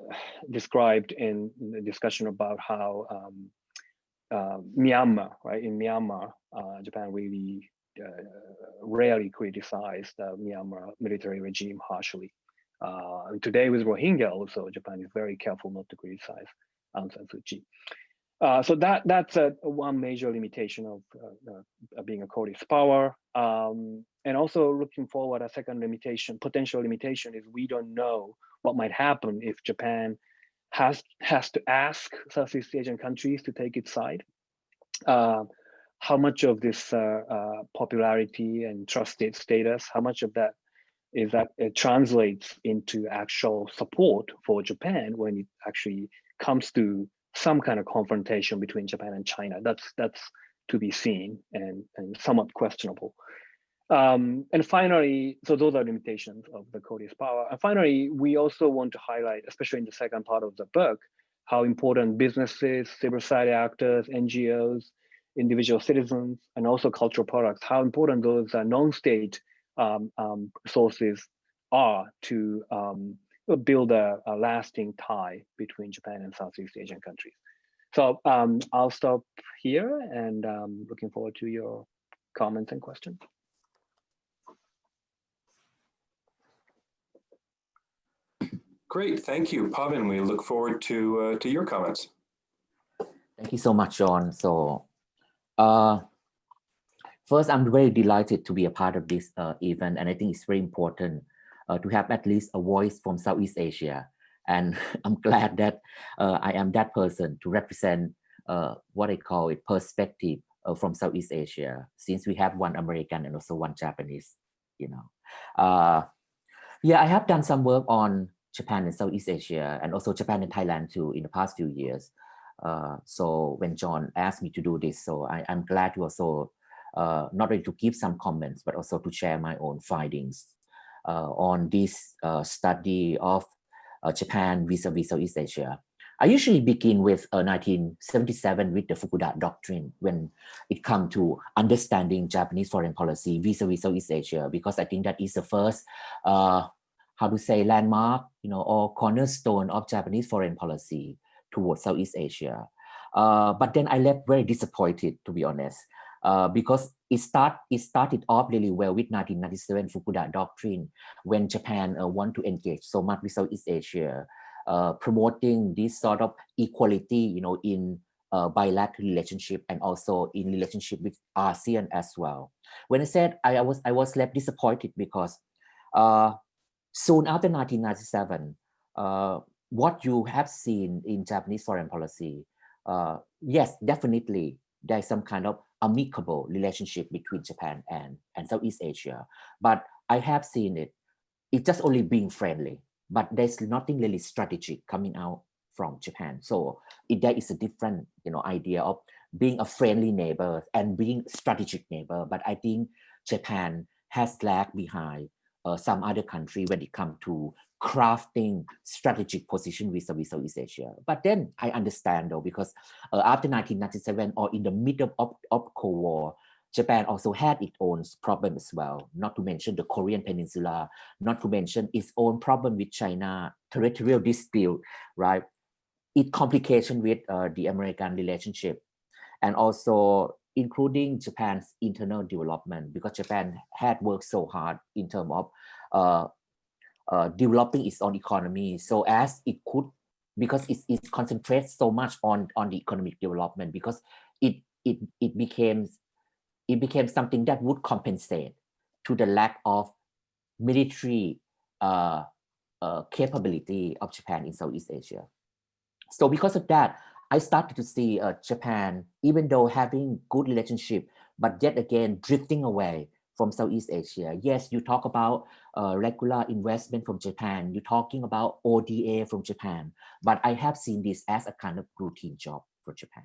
described in the discussion about how um, uh, Myanmar, right? In Myanmar, uh, Japan really uh, rarely criticized the Myanmar military regime harshly. Uh, today with Rohingya also, Japan is very careful not to criticize Aung San Suu Kyi. Uh, so that that's a, one major limitation of uh, being a courteous power. Um, and also looking forward, a second limitation, potential limitation is we don't know what might happen if Japan has has to ask Southeast Asian countries to take its side. How much of this uh, uh, popularity and trusted status, how much of that is that it translates into actual support for Japan when it actually comes to some kind of confrontation between Japan and China. That's that's to be seen and, and somewhat questionable. Um, and finally, so those are limitations of the courteous power. And finally, we also want to highlight, especially in the second part of the book, how important businesses, civil society actors, NGOs, individual citizens, and also cultural products, how important those uh, non-state um, um, sources are to um, build a, a, lasting tie between Japan and Southeast Asian countries. So um, I'll stop here and um, looking forward to your comments and questions. Great, thank you, Pavin. We look forward to uh, to your comments. Thank you so much, John. So, uh, first, I'm very delighted to be a part of this uh, event, and I think it's very important uh, to have at least a voice from Southeast Asia. And *laughs* I'm glad that uh, I am that person to represent uh, what I call it perspective uh, from Southeast Asia, since we have one American and also one Japanese, you know. Yeah, I have done some work on Japan and Southeast Asia and also Japan and Thailand too in the past few years. Uh, so when John asked me to do this, so I, am glad to also uh, not only to give some comments, but also to share my own findings uh, on this uh, study of uh, Japan vis-a-vis -vis Southeast Asia. I usually begin with 1977 with the Fukuda Doctrine when it comes to understanding Japanese foreign policy vis-a-vis -vis Southeast Asia, because I think that is the first, how to say, landmark, you know, or cornerstone of Japanese foreign policy towards Southeast Asia. Uh, but then I left very disappointed, to be honest, uh, because it start it started off really well with 1997 Fukuda Doctrine when Japan uh, want to engage so much with Southeast Asia, uh, promoting this sort of equality, you know, in uh, bilateral relationship and also in relationship with ASEAN as well. When I said I, I was I was left disappointed because uh, soon after 1997, uh, what you have seen in Japanese foreign policy, uh, yes, definitely there's some kind of amicable relationship between Japan and, and Southeast Asia. But I have seen it, it's just only being friendly, but there's nothing really strategic coming out from Japan. So it, there is a different you know, idea of being a friendly neighbor and being strategic neighbor. But I think Japan has lagged behind uh, some other country when it comes to crafting strategic position with Southeast Asia. But then I understand though, because uh, after 1997 or in the middle of, of Cold War, Japan also had its own problem as well, not to mention the Korean Peninsula, not to mention its own problem with China, territorial dispute, right? It complication with uh, the American relationship and also including Japan's internal development because Japan had worked so hard in terms of uh, uh, developing its own economy so as it could because it, it concentrates so much on on the economic development because it it it became it became something that would compensate to the lack of military uh, uh, capability of Japan in Southeast Asia. So because of that, I started to see uh, Japan, even though having good relationship, but yet again drifting away from Southeast Asia. Yes, you talk about uh, regular investment from Japan. You're talking about ODA from Japan, but I have seen this as a kind of routine job for Japan.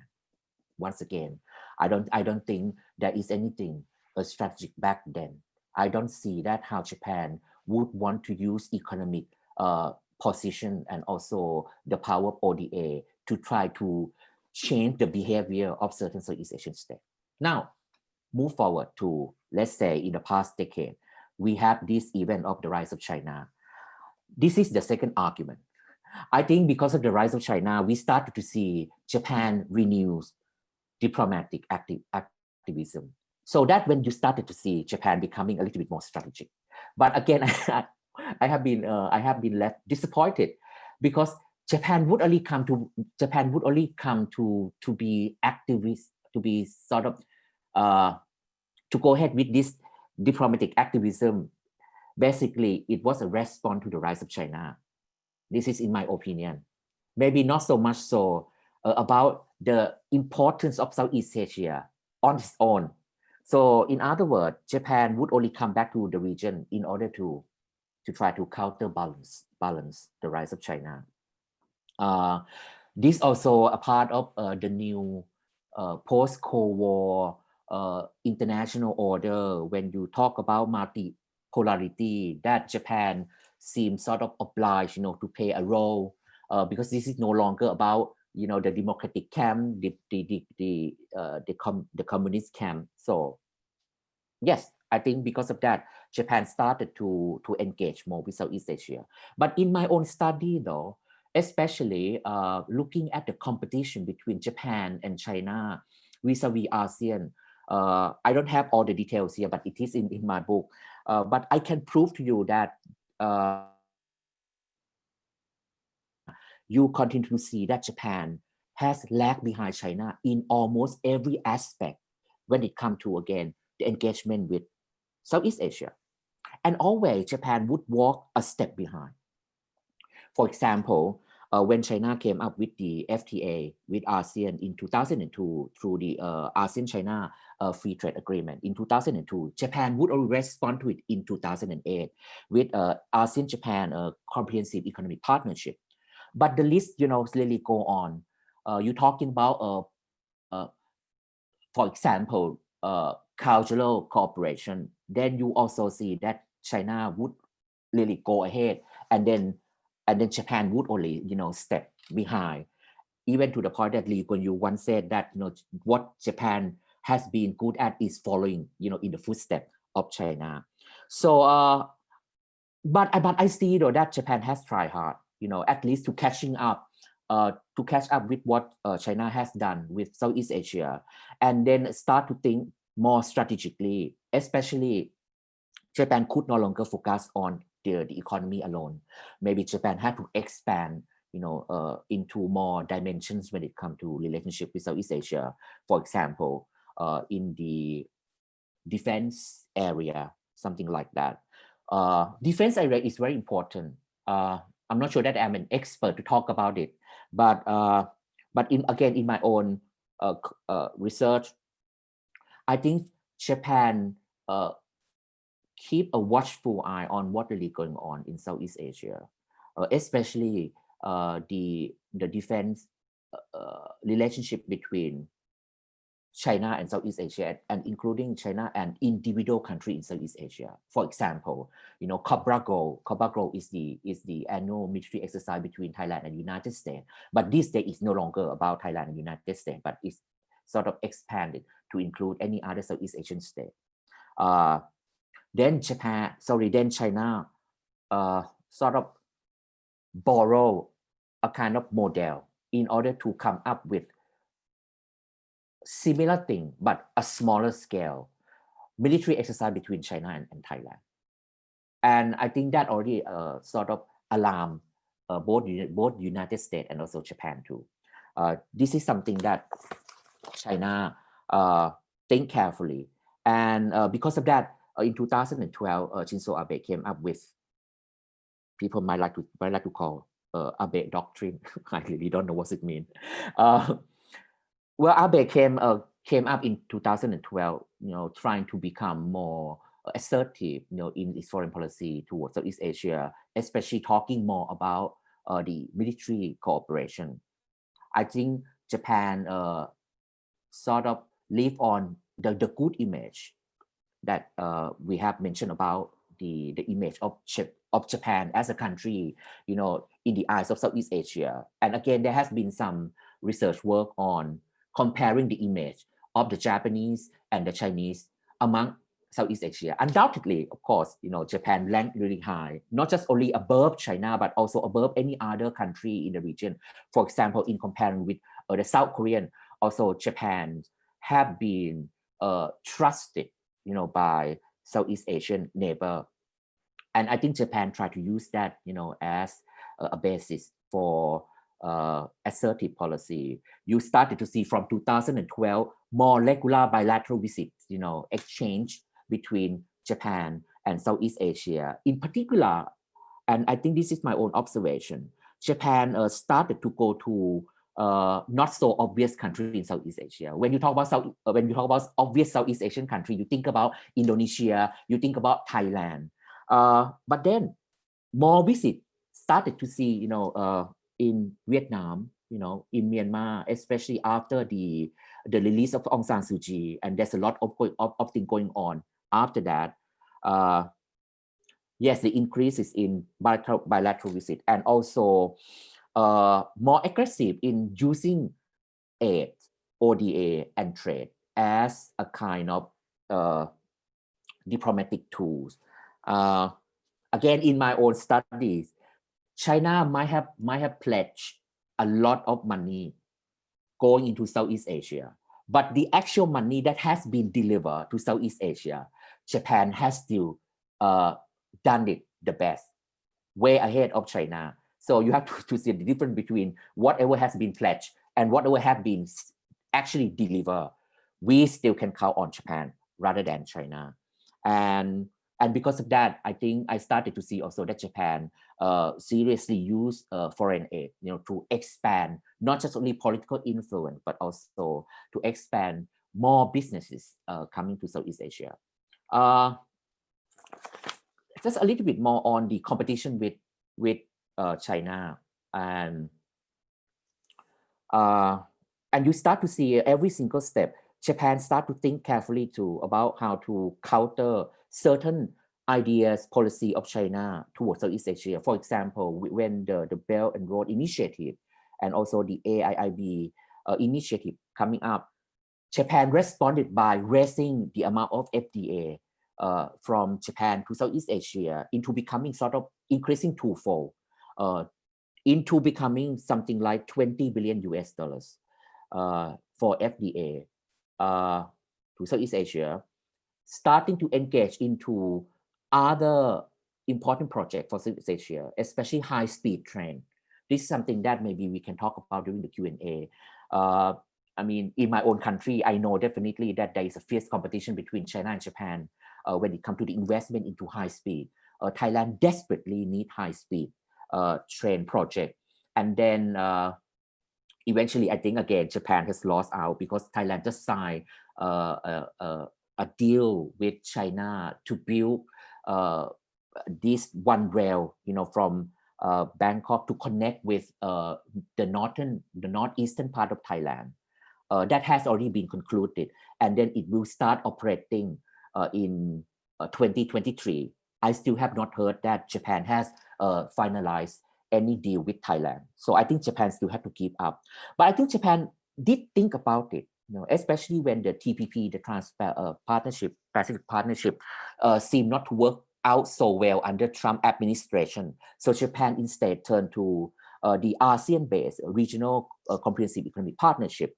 Once again, I don't, I don't think there is anything uh, strategic back then. I don't see that how Japan would want to use economic uh, position and also the power of ODA to try to change the behavior of certain Southeast Asian states. Now, move forward to, let's say in the past decade, we have this event of the rise of China. This is the second argument. I think because of the rise of China, we started to see Japan renews diplomatic active, activism. So that when you started to see Japan becoming a little bit more strategic. But again, *laughs* I have been uh, I have been left disappointed because Japan would only come to Japan would only come to to be activist to be sort of uh, to go ahead with this diplomatic activism. Basically, it was a response to the rise of China. This is in my opinion. Maybe not so much so uh, about the importance of Southeast Asia on its own. So in other words, Japan would only come back to the region in order to to try to counterbalance balance the rise of China. Uh, this also a part of uh, the new uh, post-Cold War uh, international order when you talk about multipolarity that Japan seems sort of obliged, you know, to play a role uh, because this is no longer about you know the democratic camp, the the the the uh, the, com the communist camp. So yes, I think because of that, Japan started to to engage more with Southeast Asia. But in my own study, though, especially uh, looking at the competition between Japan and China vis-a-vis -vis ASEAN. Uh, I don't have all the details here, but it is in, in my book. Uh, but I can prove to you that uh, you continue to see that Japan has lagged behind China in almost every aspect when it comes to, again, the engagement with Southeast Asia. And always Japan would walk a step behind. For example, uh, when China came up with the FTA with ASEAN in 2002 through the uh, ASEAN-China uh, Free Trade Agreement in 2002, Japan would respond to it in 2008 with uh, ASEAN-Japan uh, Comprehensive Economic Partnership. But the list, you know, really go on. Uh, you're talking about, for example, cultural cooperation. Then you also see that China would really go ahead and then and then Japan would only, you know, step behind, even to the point that Lee Kuan Yew once said that, you know, what Japan has been good at is following, you know, in the footsteps of China. So, uh, but but I see though that Japan has tried hard, you know, at least to catching up, uh, to catch up with what uh, China has done with Southeast Asia, and then start to think more strategically, especially Japan could no longer focus on the, the economy alone. Maybe Japan had to expand you know, uh, into more dimensions when it comes to relationship with Southeast Asia. For example, uh, in the defense area, something like that. Uh, defense area is very important. Uh, I'm not sure that I'm an expert to talk about it, but uh, but in again in my own uh, research, I think Japan keep a watchful eye on what really going on in Southeast Asia, uh, especially uh, the the defense uh, uh, relationship between China and Southeast Asia, and including China and individual country in Southeast Asia. For example, you know, Cobra Gold, Cobra Gold is the is the annual military exercise between Thailand and United States. But this day is no longer about Thailand and United States, but it's sort of expanded to include any other Southeast Asian state. Uh, then Japan, sorry, then China uh, sort of borrow a kind of model in order to come up with similar thing, but a smaller scale military exercise between China and, and Thailand. And I think that already uh, sort of alarm uh, both, both United States and also Japan too. Uh, this is something that China uh, think carefully. And uh, because of that, in 2012, uh, Shinzo Abe came up with people might like to might like to call uh, Abe doctrine. *laughs* I really don't know what it means. *laughs* Uh, well, Abe came uh, came up in 2012, you know, trying to become more assertive, you know, in its foreign policy towards Southeast Asia, especially talking more about uh, the military cooperation. I think Japan uh, sort of live on the, the good image that uh, we have mentioned about the, the image of, of Japan as a country, you know, in the eyes of Southeast Asia. And again, there has been some research work on comparing the image of the Japanese and the Chinese among Southeast Asia. Undoubtedly, of course, you know, Japan ranked really high, not just only above China, but also above any other country in the region. For example, in comparing with uh, the South Korean, also Japan have been uh, trusted, you know, by Southeast Asian neighbor. And I think Japan tried to use that, you know, as a, basis for uh, assertive policy. You started to see from 2012 more regular bilateral visits, you know, exchange between Japan and Southeast Asia. In particular, and I think this is my own observation, Japan uh, started to go to uh, not so obvious country in Southeast Asia. When you talk about South, uh, when you talk about obvious Southeast Asian country, you think about Indonesia, you think about Thailand. Uh, but then more visit started to see, you know, uh, in Vietnam, you know, in Myanmar, especially after the the release of Aung San Suu Kyi, and there's a lot of of, of things going on after that. Uh, yes, the increase is in bilateral, bilateral visit and also uh, more aggressive in using aid, ODA, and trade as a kind of uh, diplomatic tools. Uh, again, in my own studies, China might have might have pledged a lot of money going into Southeast Asia, but the actual money that has been delivered to Southeast Asia, Japan has still uh, done it the best, way ahead of China. So you have to, to see the difference between whatever has been pledged and whatever have been actually delivered. We still can count on Japan rather than China. And and because of that, I think I started to see also that Japan uh, seriously use uh, foreign aid, you know, to expand not just only political influence, but also to expand more businesses uh, coming to Southeast Asia. Uh, just a little bit more on the competition with with uh, China and uh, and you start to see every single step. Japan start to think carefully too about how to counter certain ideas policy of China towards Southeast Asia. For example, when the, the Belt and Road Initiative and also the AIIB uh, initiative coming up, Japan responded by raising the amount of FDA uh, from Japan to Southeast Asia into becoming sort of increasing twofold uh, into becoming something like 20 billion US dollars uh, for FDA uh, to Southeast Asia, starting to engage into other important projects for Southeast Asia, especially high-speed train. This is something that maybe we can talk about during the Q&A. Uh, I mean, in my own country, I know definitely that there is a fierce competition between China and Japan uh, when it comes to the investment into high speed. Uh, Thailand desperately need high speed train project. And then uh, eventually, I think again, Japan has lost out because Thailand just signed uh, a, deal with China to build uh, this one rail, you know, from uh, Bangkok to connect with uh, the northern, the northeastern part of Thailand. Uh, that has already been concluded, and then it will start operating uh, in 2023. I still have not heard that Japan has finalized any deal with Thailand. So I think Japan still have to keep up. But I think Japan did think about it you know, especially when the TPP, the Trans uh, Partnership, Pacific Partnership, uh, seemed not to work out so well under Trump administration. So Japan instead turned to uh, the ASEAN-based regional uh, comprehensive economic partnership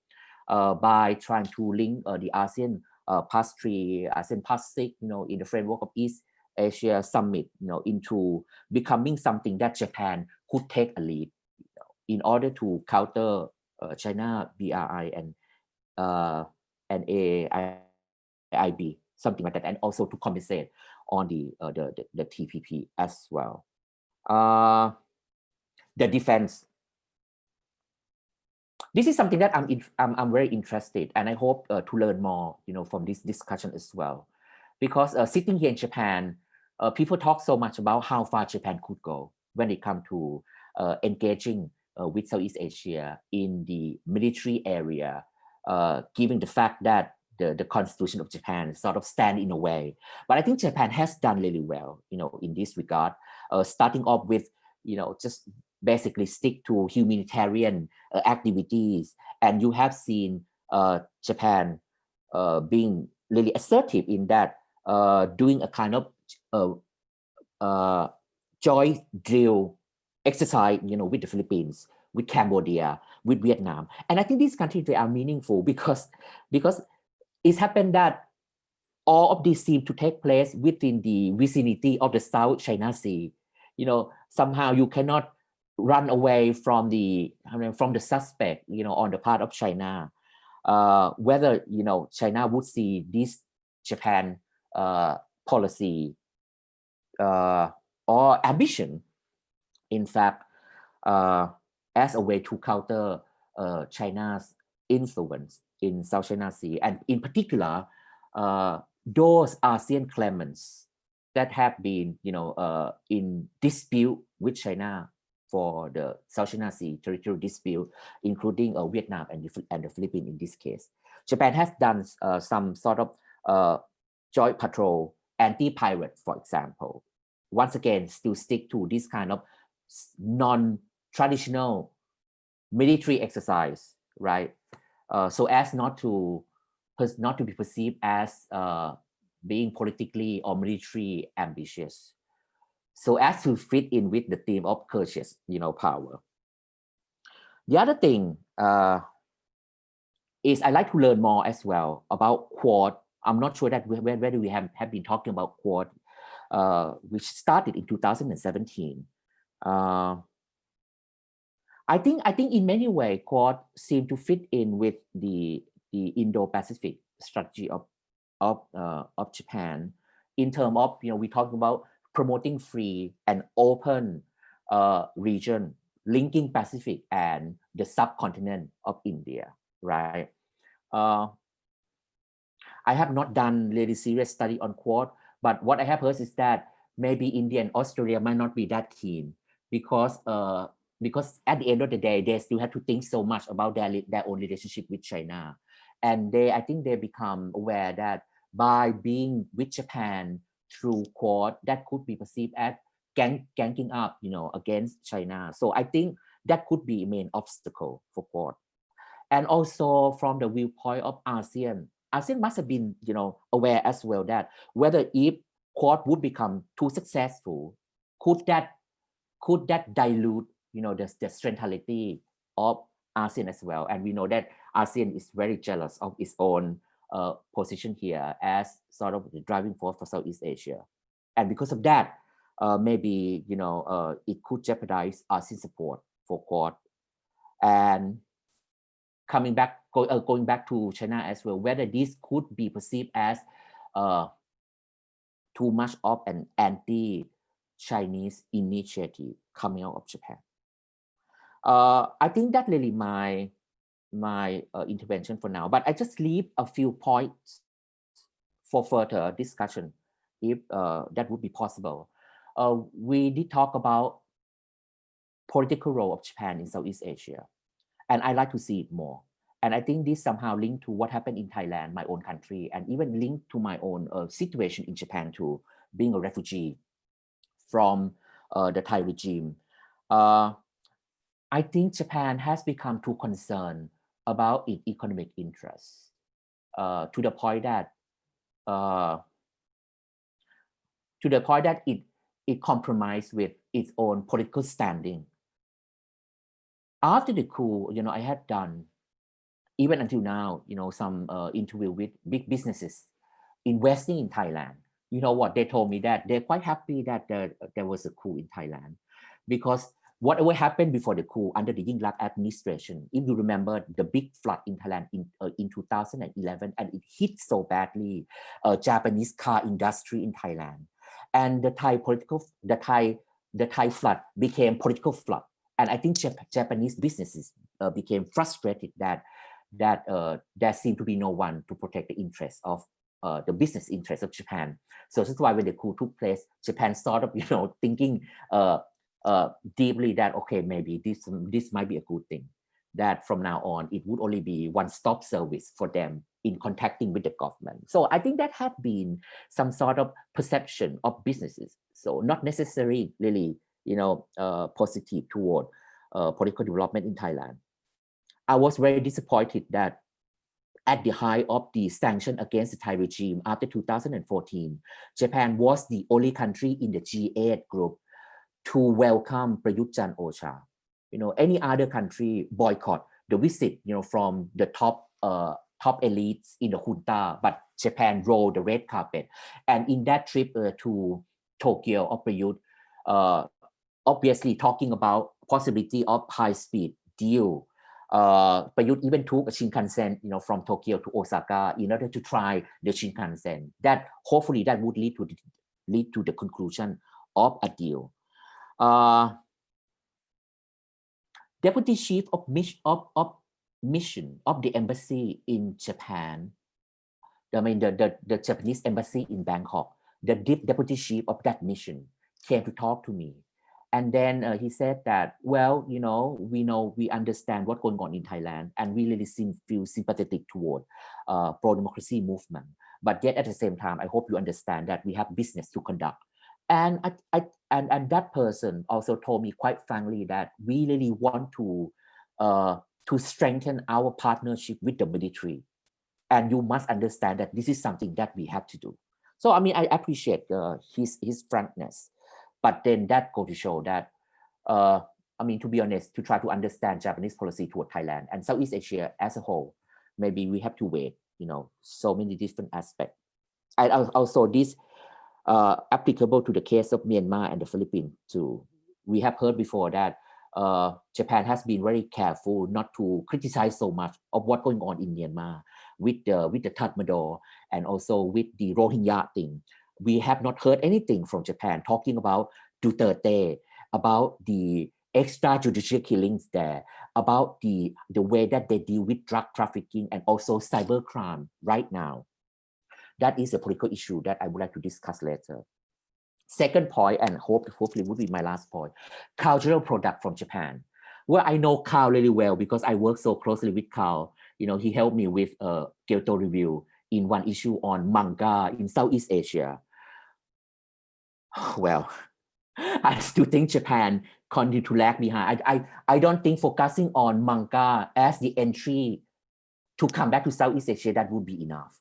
uh, by trying to link uh, the ASEAN uh, Plus Three, ASEAN Plus Six, you know, in the framework of East Asia Summit, you know, into becoming something that Japan could take a lead you know, in order to counter China BRI and uh, and AIB, something like that, and also to compensate on the, uh, the, the, the, TPP as well. Uh, the defense. This is something that I'm, in, I'm, I'm very interested and I hope uh, to learn more, you know, from this discussion as well. Because uh, sitting here in Japan, uh, people talk so much about how far Japan could go when it comes to uh, engaging uh, with Southeast Asia in the military area uh, given the fact that the, the constitution of Japan sort of stand in a way. But I think Japan has done really well, you know, in this regard, uh, starting off with, you know, just basically stick to humanitarian uh, activities. And you have seen Japan being really assertive in that doing a kind of uh, uh, joint drill exercise, you know, with the Philippines, with Cambodia, with Vietnam. And I think these countries, they are meaningful because, because it's happened that all of these seem to take place within the vicinity of the South China Sea. You know, somehow you cannot run away from the I mean, from the suspect, you know, on the part of China. Uh, whether you know China would see this Japan uh, policy or ambition, in fact, uh, as a way to counter uh, China's influence in South China Sea, and in particular, uh, those ASEAN claimants that have been, you know, uh, in dispute with China for the South China Sea territorial dispute, including uh, Vietnam and the, and the Philippines in this case. Japan has done uh, some sort of uh, joint patrol, anti-pirate, for example. Once again, still stick to this kind of non-traditional military exercise, right? Uh, so as not to not to be perceived as uh, being politically or military ambitious. So as to fit in with the theme of courteous, you know, power. The other thing uh, is I like to learn more as well about Quad. I'm not sure that whether we have, have been talking about Quad, uh, which started in 2017. Uh, I think I think in many ways Quad seem to fit in with the the Indo-Pacific strategy of of uh, of Japan in terms of you know we talking about promoting free and open uh, region linking Pacific and the subcontinent of India, right? Uh, I have not done really serious study on Quad, but what I have heard is that maybe India and Australia might not be that keen because uh, because at the end of the day, they still have to think so much about their their own relationship with China. And they i think they become aware that by being with japan through quad that could be perceived as gang ganking up you know against china. So i think that could be a main obstacle for quad. And also from the viewpoint of asean asean must have been you know aware as well that whether if quad would become too successful could that could that dilute you know the, the centrality of ASEAN as well. And we know that ASEAN is very jealous of its own uh, position here as sort of the driving force for Southeast Asia. And because of that, uh, maybe, you know, uh, it could jeopardize ASEAN support for Quad. And coming back, go, uh, going back to China as well, whether this could be perceived as uh, too much of an anti-Chinese initiative coming out of Japan uh, I think that really my my uh, intervention for now, but I just leave a few points for further discussion, if uh, that would be possible. Uh, we did talk about political role of Japan in Southeast Asia, and I'd like to see it more. And I think this somehow linked to what happened in Thailand, my own country, and even linked to my own uh, situation in Japan too, being a refugee from uh, the Thai regime. Uh, I think Japan has become too concerned about its economic interests uh, to the point that uh, to the point that it it compromised with its own political standing. After the coup, you know, I had done even until now, you know, some uh, interview with big businesses investing in Thailand. You know what they told me that they're quite happy that there, there was a coup in Thailand because whatever happened before the coup under the Yingluck administration, if you remember the big flood in Thailand in, uh, in 2011, and it hit so badly uh, Japanese car industry in Thailand. And the Thai political, the Thai, the Thai flood became political flood. And I think Jap Japanese businesses uh, became frustrated that that uh, there seemed to be no one to protect the interests of uh, the business interests of Japan. So that's why when the coup took place, Japan of, *laughs* you know, thinking uh, uh, deeply that okay maybe this this might be a good thing that from now on it would only be one-stop service for them in contacting with the government. So i think that had been some sort of perception of businesses. So not necessarily really you know uh, positive toward uh, political development in thailand i was very disappointed that at the height of the sanction against the Thai regime after 2014, Japan was the only country in the G8 group to welcome Prayut Chan-o-cha. You know, any other country boycott the visit, you know, from the top uh, top elites in the junta, but Japan rolled the red carpet. And in that trip uh, to Tokyo of Prayut, uh, obviously talking about possibility of high-speed deal. Uh, Prayut even took a Shinkansen, you know, from Tokyo to Osaka in order to try the Shinkansen. That hopefully that would lead to the, lead to the conclusion of a deal. Uh, Deputy Chief of, Mission of, of Mission of the Embassy in Japan, I mean the, the, the Japanese Embassy in Bangkok, the Deputy Chief of that mission came to talk to me. And then uh, he said that, well, you know, we know, we understand what's going on in Thailand and we really seem, feel sympathetic toward uh, pro-democracy movement. But yet at the same time, I hope you understand that we have business to conduct. And, I, I, and, and that person also told me quite frankly that we really want to, uh, to strengthen our partnership with the military. And you must understand that this is something that we have to do. So, I mean, I appreciate uh, his, his frankness. But then that go to show that, uh, I mean, to be honest, to try to understand Japanese policy toward Thailand and Southeast Asia as a whole, maybe we have to wait, you know, so many different aspects. And also this uh, applicable to the case of Myanmar and the Philippines too. We have heard before that uh, Japan has been very careful not to criticize so much of what's going on in Myanmar with the with the Tatmadaw and also with the Rohingya thing we have not heard anything from Japan talking about Duterte, about the extrajudicial killings there, about the, the way that they deal with drug trafficking and also cybercrime right now. That is a political issue that I would like to discuss later. Second point, and hope, hopefully would be my last point, cultural product from Japan. Well, I know Karl really well because I work so closely with Karl. You know, he helped me with a Kyoto review in one issue on manga in Southeast Asia. *sighs* well, *laughs* I still think Japan continue to lag behind. I, I, I don't think focusing on manga as the entry to come back to Southeast Asia, that would be enough.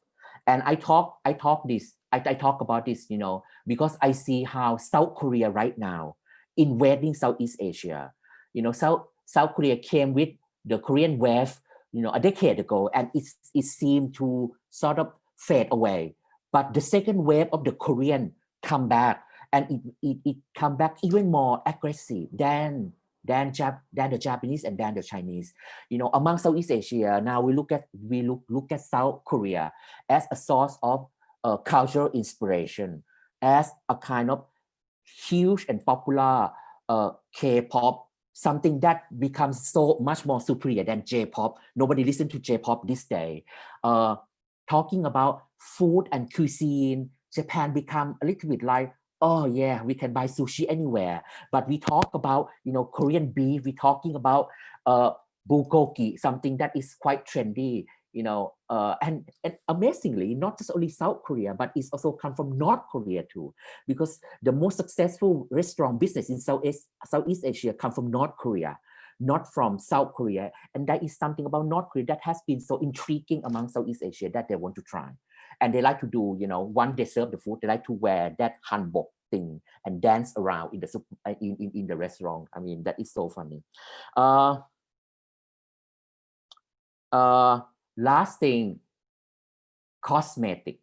And I talk, I talk this, I, I talk about this, you know, because I see how South Korea right now invading Southeast Asia. You know, South, South Korea came with the Korean wave, you know, a decade ago, and it, it seemed to sort of fade away. But the second wave of the Korean come back and it, it, it come back even more aggressive than than, Jap than the Japanese and than the Chinese. You know, among Southeast Asia, now we look at we look look at South Korea as a source of uh, cultural inspiration, as a kind of huge and popular uh, K-pop, something that becomes so much more superior than J-pop. Nobody listen to J-pop this day. Uh, talking about food and cuisine, Japan become a little bit like oh yeah, we can buy sushi anywhere. But we talk about, you know, Korean beef, we're talking about uh, bulgogi, something that is quite trendy, you know, uh, and, and amazingly, not just only South Korea, but it's also come from North Korea too, because the most successful restaurant business in Southeast, Southeast Asia come from North Korea not from South Korea. And that is something about North Korea that has been so intriguing among Southeast Asia that they want to try and they like to do you know once they serve the food they like to wear that hanbok thing and dance around in the uh, in, in, in the restaurant. I mean that is so funny. Uh uh last thing cosmetic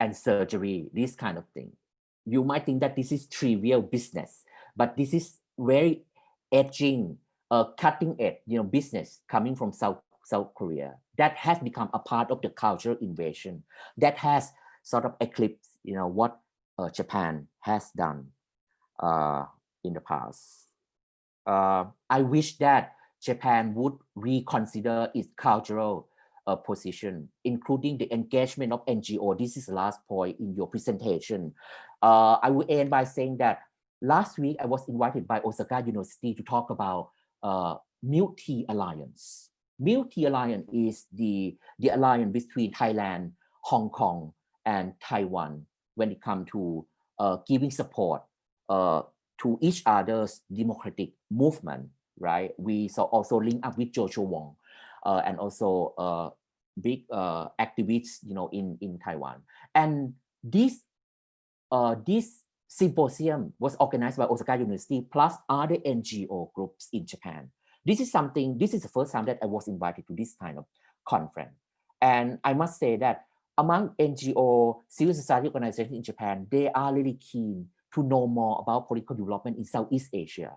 and surgery this kind of thing. You might think that this is trivial business but this is very edging uh cutting edge you know business coming from south South Korea that has become a part of the cultural invasion that has sort of eclipsed, you know, what uh, Japan has done uh, in the past. Uh, I wish that Japan would reconsider its cultural uh, position, including the engagement of NGO. This is the last point in your presentation. Uh, I will end by saying that last week I was invited by Osaka University to talk about uh, Multi Alliance multi alliance is the, the alliance between Thailand, Hong Kong, and Taiwan when it comes to uh, giving support uh, to each other's democratic movement, right? We so also link up with Joshua Wong uh, and also uh, big uh, activists, you know, in in Taiwan. And this uh, this symposium was organized by Osaka University plus other NGO groups in Japan. This is something. This is the first time that I was invited to this kind of conference, and I must say that among NGO civil society organizations in Japan, they are really keen to know more about political development in Southeast Asia,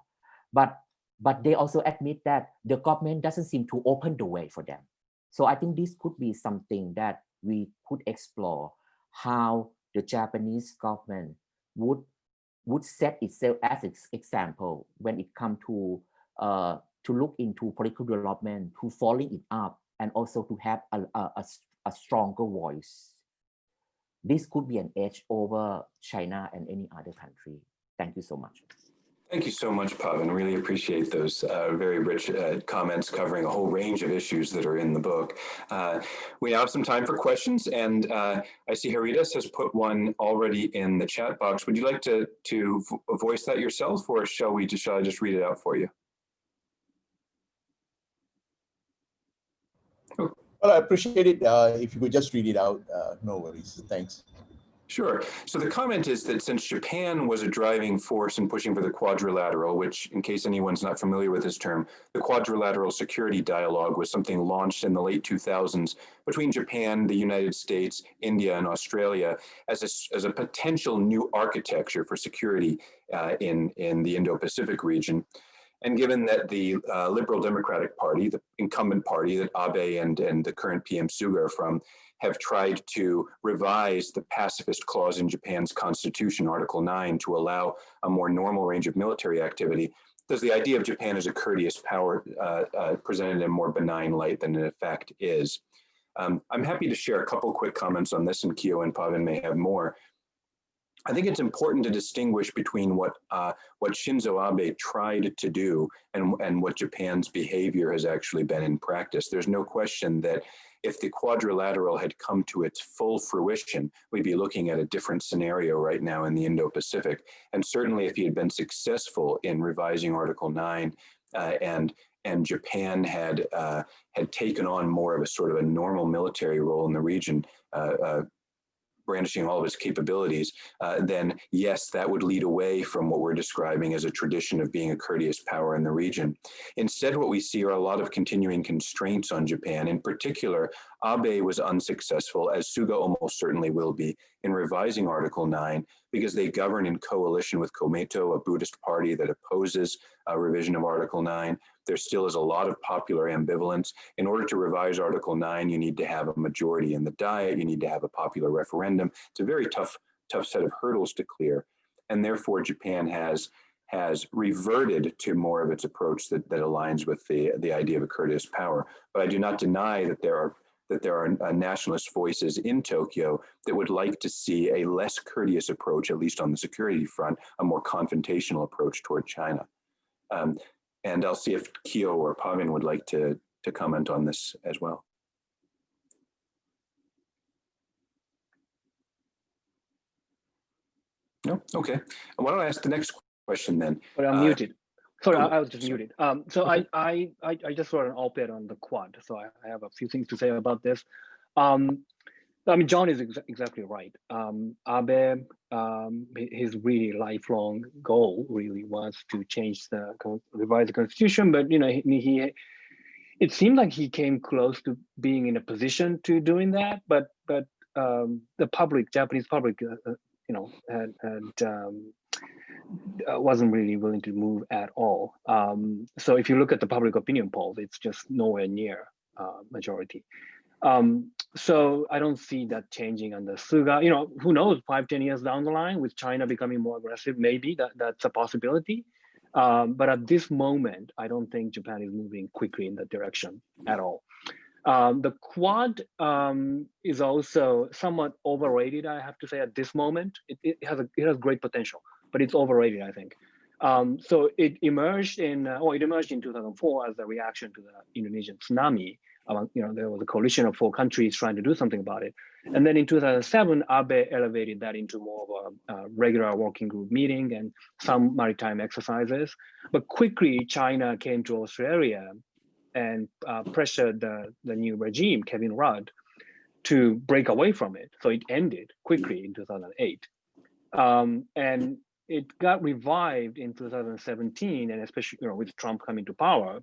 but but they also admit that the government doesn't seem to open the way for them. So I think this could be something that we could explore how the Japanese government would would set itself as its example when it comes to uh, to look into political development, to following it up, and also to have a, a, a, stronger voice. This could be an edge over China and any other country. Thank you so much. Thank you so much, Pavin. Really appreciate those uh, very rich uh, comments covering a whole range of issues that are in the book. Uh, we have some time for questions, and uh, I see Haridas has put one already in the chat box. Would you like to to voice that yourself, or shall we just shall I just read it out for you? Well, I appreciate it. Uh, if you could just read it out, uh, no worries. Thanks. Sure. So the comment is that since Japan was a driving force in pushing for the quadrilateral, which in case anyone's not familiar with this term, the quadrilateral security dialogue was something launched in the late 2000s between Japan, the United States, India, and Australia as a, as a potential new architecture for security uh, in, in the Indo-Pacific region. And given that the uh, Liberal Democratic Party, the incumbent party that Abe and, and the current PM Suga are from, have tried to revise the pacifist clause in Japan's constitution, Article 9, to allow a more normal range of military activity, does the idea of Japan as a courteous power uh, uh, presented in a more benign light than in effect is? Um, I'm happy to share a couple quick comments on this, and Kiyo and Pavin may have more. I think it's important to distinguish between what uh, what Shinzo Abe tried to do and, and what Japan's behavior has actually been in practice. There's no question that if the quadrilateral had come to its full fruition, we'd be looking at a different scenario right now in the Indo-Pacific. And certainly if he had been successful in revising Article 9 uh, and and Japan had uh, had taken on more of a sort of a normal military role in the region, uh, uh brandishing all of its capabilities, uh, then yes, that would lead away from what we're describing as a tradition of being a courteous power in the region. Instead, what we see are a lot of continuing constraints on Japan. In particular, Abe was unsuccessful, as Suga almost certainly will be, in revising Article 9 because they govern in coalition with Komeito, a Buddhist party that opposes a revision of Article 9. There still is a lot of popular ambivalence. In order to revise Article 9, you need to have a majority in the Diet, you need to have a popular referendum. It's a very tough, tough set of hurdles to clear. And therefore, Japan has has reverted to more of its approach that, that aligns with the, the idea of a courteous power. But I do not deny that there are that there are uh, nationalist voices in Tokyo that would like to see a less courteous approach, at least on the security front, a more confrontational approach toward China. Um, and I'll see if Kiyo or Pavin would like to, to comment on this as well. No, okay. Why don't I ask the next question then? But I'm Uh, muted. Sorry, I, oh, I was just sorry. muted. Um, so Okay. I, I, I, I just wrote an op-ed on the quad, so I, I have a few things to say about this. Um, I mean, John is ex exactly right. Um, Abe, um, his really lifelong goal really was to change the revise the constitution, but you know, he, he it seemed like he came close to being in a position to doing that, but but um, the public, Japanese public, uh, uh, you know, had, had um, wasn't really willing to move at all. Um, so if you look at the public opinion polls, it's just nowhere near uh, majority. Um, so I don't see that changing under Suga. You know, who knows? Five, ten years down the line, with China becoming more aggressive, maybe that that's a possibility. Um, but at this moment, I don't think Japan is moving quickly in that direction at all. Um, the Quad um, is also somewhat overrated, I have to say, at this moment. It, it has a it has great potential, but it's overrated, I think. Um, so it emerged in, uh, well, it emerged in 2004 as a reaction to the Indonesian tsunami. Among, you know, there was a coalition of four countries trying to do something about it. And then in 2007, Abe elevated that into more of a, a regular working group meeting and some maritime exercises. But quickly, China came to Australia and uh, pressured the, the new regime, Kevin Rudd, to break away from it. So it ended quickly in 2008. Um, and it got revived in 2017, and especially you know, with Trump coming to power,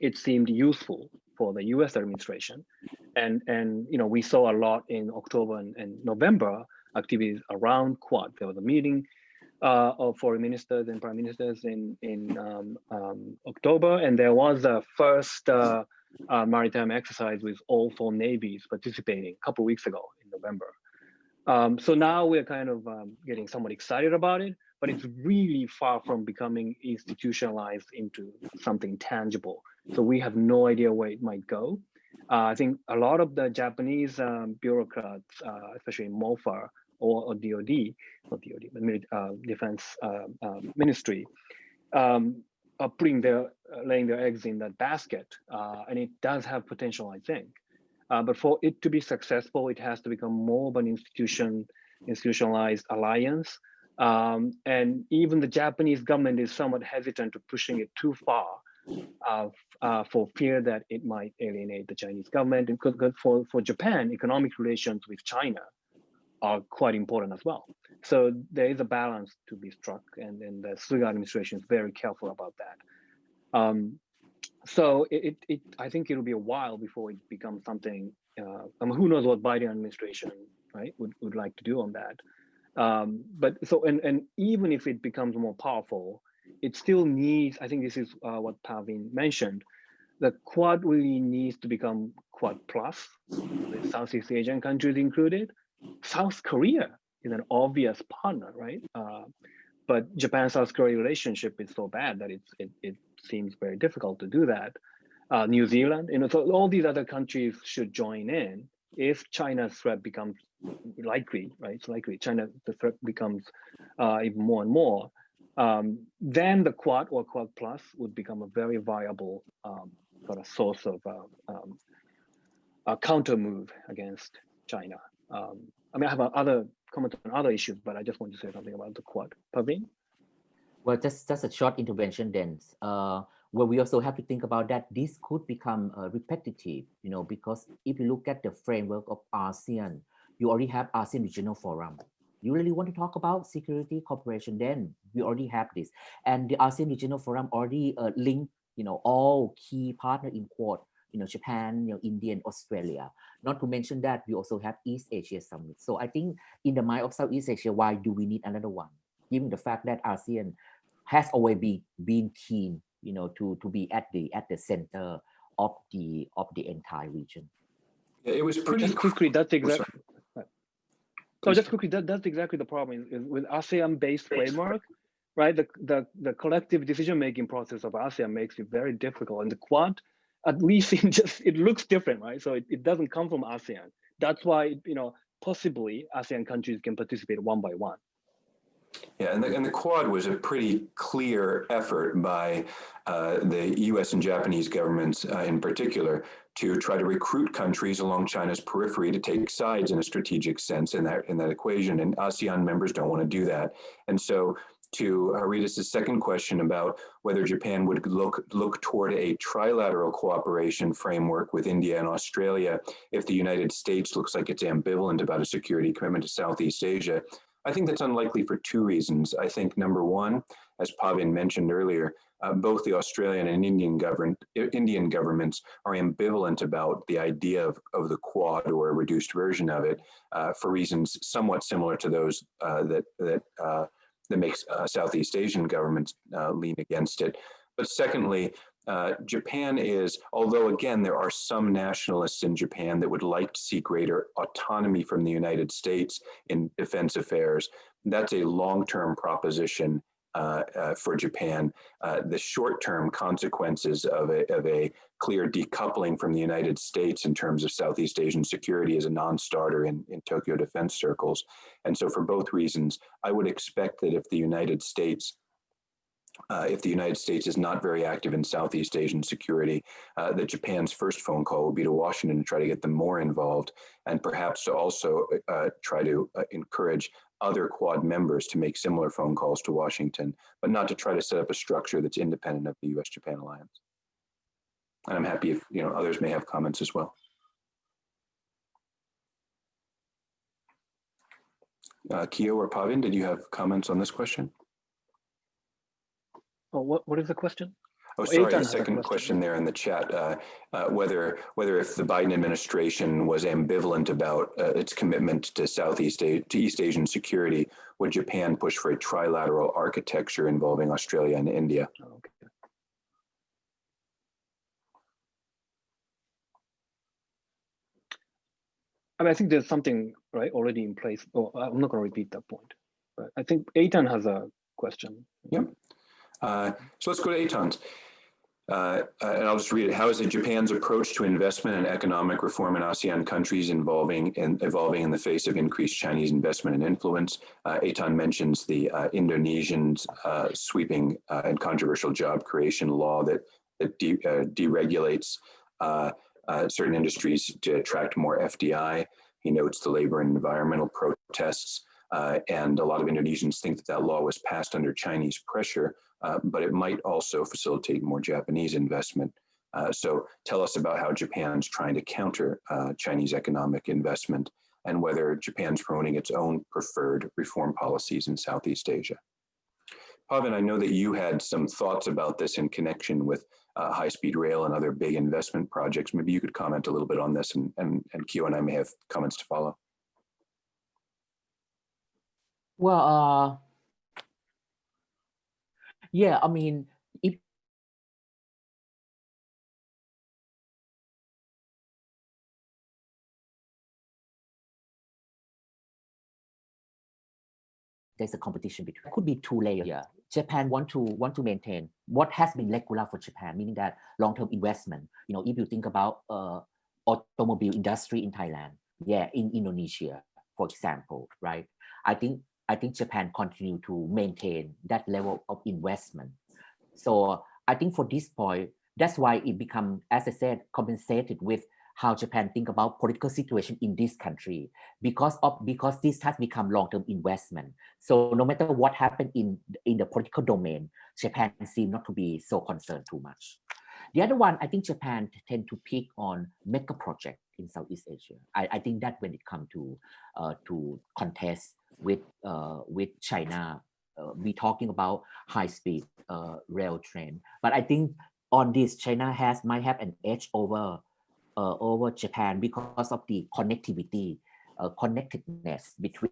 it seemed useful for the U.S. administration, and and you know we saw a lot in October and, and November activities around Quad. There was a meeting uh, of foreign ministers and prime ministers in in um, um, October, and there was a first uh, uh, maritime exercise with all four navies participating a couple weeks ago in November. Um, so now we're kind of um, getting somewhat excited about it, but it's really far from becoming institutionalized into something tangible. So we have no idea where it might go. Uh, I think a lot of the Japanese um, bureaucrats, uh, especially in MOFA or, or DOD, not DOD, but uh, Defense uh, um, Ministry, um, are putting their, laying their eggs in that basket. Uh, and it does have potential, I think. Uh, but for it to be successful, it has to become more of an institution, institutionalized alliance. Um, and even the Japanese government is somewhat hesitant to pushing it too far uh, uh, for fear that it might alienate the Chinese government. Because for, for Japan, economic relations with China are quite important as well. So there is a balance to be struck, and, and the Suga administration is very careful about that. Um, so it, it, it, I think it'll be a while before it becomes something. Uh, I mean, who knows what Biden administration right would, would like to do on that. Um, but so and and even if it becomes more powerful, it still needs. I think this is uh, what Pavin mentioned. The Quad really needs to become Quad plus, with Southeast Asian countries included. South Korea is an obvious partner, right? Uh, but Japan-South Korea relationship is so bad that it, it seems very difficult to do that. Uh, New Zealand, you know, so all these other countries should join in if China's threat becomes likely, right? It's likely China the threat becomes uh, even more and more. Um, then the Quad or Quad Plus would become a very viable um, sort of source of uh, um, a counter move against China. Um, I mean, I have other comments on other issues, but I just want to say something about the Quad. Pavin? Well, just, just a short intervention then. Uh, well, we also have to think about that this could become uh, repetitive, you know, because if you look at the framework of ASEAN, you already have ASEAN Regional Forum. You really want to talk about security cooperation, then we already have this. And the ASEAN Regional Forum already uh, linked, you know, all key partner in Quad, you know, Japan, you know, India, and Australia. Not to mention that we also have East Asia Summit. So I think in the mind of Southeast Asia, why do we need another one? Given the fact that ASEAN has always been, been keen, you know, to, to be at the at the center of the of the entire region. Yeah, it was pretty just quickly, that's Oh, exactly. So just quickly, that, that's exactly the problem is, is with ASEAN-based framework, right? The, the the collective decision-making process of ASEAN makes it very difficult. And the Quad, at least *laughs* it just it looks different, right? So it, it doesn't come from ASEAN. That's why you know possibly ASEAN countries can participate one by one. Yeah, and the, and the Quad was a pretty clear effort by uh, the U.S. and Japanese governments uh, in particular to try to recruit countries along China's periphery to take sides in a strategic sense in that in that equation. And ASEAN members don't want to do that. And so to Haridas' second question about whether Japan would look look toward a trilateral cooperation framework with India and Australia if the United States looks like it's ambivalent about a security commitment to Southeast Asia. I think that's unlikely for two reasons. I think number one, as Pavin mentioned earlier, uh, both the Australian and Indian government Indian governments are ambivalent about the idea of, of the Quad or a reduced version of it uh, for reasons somewhat similar to those uh, that that uh, that makes uh, Southeast Asian governments uh, lean against it. But secondly, uh, Japan is, although again, there are some nationalists in Japan that would like to see greater autonomy from the United States in defense affairs, that's a long-term proposition for Japan. Uh, the short-term consequences of a, of a clear decoupling from the United States in terms of Southeast Asian security is a non-starter in, in Tokyo defense circles. And so for both reasons, I would expect that if the United States uh, if the United States is not very active in Southeast Asian security, uh, that Japan's first phone call will be to Washington to try to get them more involved and perhaps to also uh, try to uh, encourage other Quad members to make similar phone calls to Washington, but not to try to set up a structure that's independent of the US-Japan alliance. and I'm happy if, you know, others may have comments as well. Uh, Kiyo or Pavin, did you have comments on this question? Oh, what, what is the question? Oh, sorry, a second question. there in the chat, uh, uh, whether, whether if the Biden administration was ambivalent about uh, its commitment to Southeast, A- to East Asian security, would Japan push for a trilateral architecture involving Australia and India? Okay. I mean, I think there's something right already in place. Oh, I'm not going to repeat that point. But I think Eitan has a question. Uh, So let's go to Eitan's. Uh, uh, And I'll just read it. How is it Japan's approach to investment and economic reform in ASEAN countries involving and evolving in the face of increased Chinese investment and influence? Uh, Eitan mentions the uh, Indonesians uh, sweeping uh, and controversial job creation law that, that de- uh, deregulates certain industries to attract more FDI. He notes the labor and environmental protests. Uh, and a lot of Indonesians think that that law was passed under Chinese pressure uh, but it might also facilitate more Japanese investment. Uh, so tell us about how Japan's trying to counter uh, Chinese economic investment and whether Japan's promoting its own preferred reform policies in Southeast Asia. Pavin, I know that you had some thoughts about this in connection with uh, high-speed rail and other big investment projects. Maybe you could comment a little bit on this and, and, and Kiyo and I may have comments to follow. Well, uh, yeah, I mean, if there's a competition between it could be two layers here. Japan want to want to maintain what has been regular for Japan, meaning that long-term investment. You know, if you think about uh, automobile industry in Thailand, yeah, in Indonesia, for example, right? I think I think Japan continue to maintain that level of investment. So I think for this point, that's why it become, as I said, compensated with how Japan think about political situation in this country because of because this has become long-term investment. So no matter what happened in in the political domain, Japan seem not to be so concerned too much. The other one, I think Japan tend to pick on mega project in Southeast Asia. I, I think that when it come to uh, to contest with uh, with China, uh, we talking about high speed uh, rail train. But I think on this, China has might have an edge over uh, over Japan because of the connectivity, uh, connectedness between,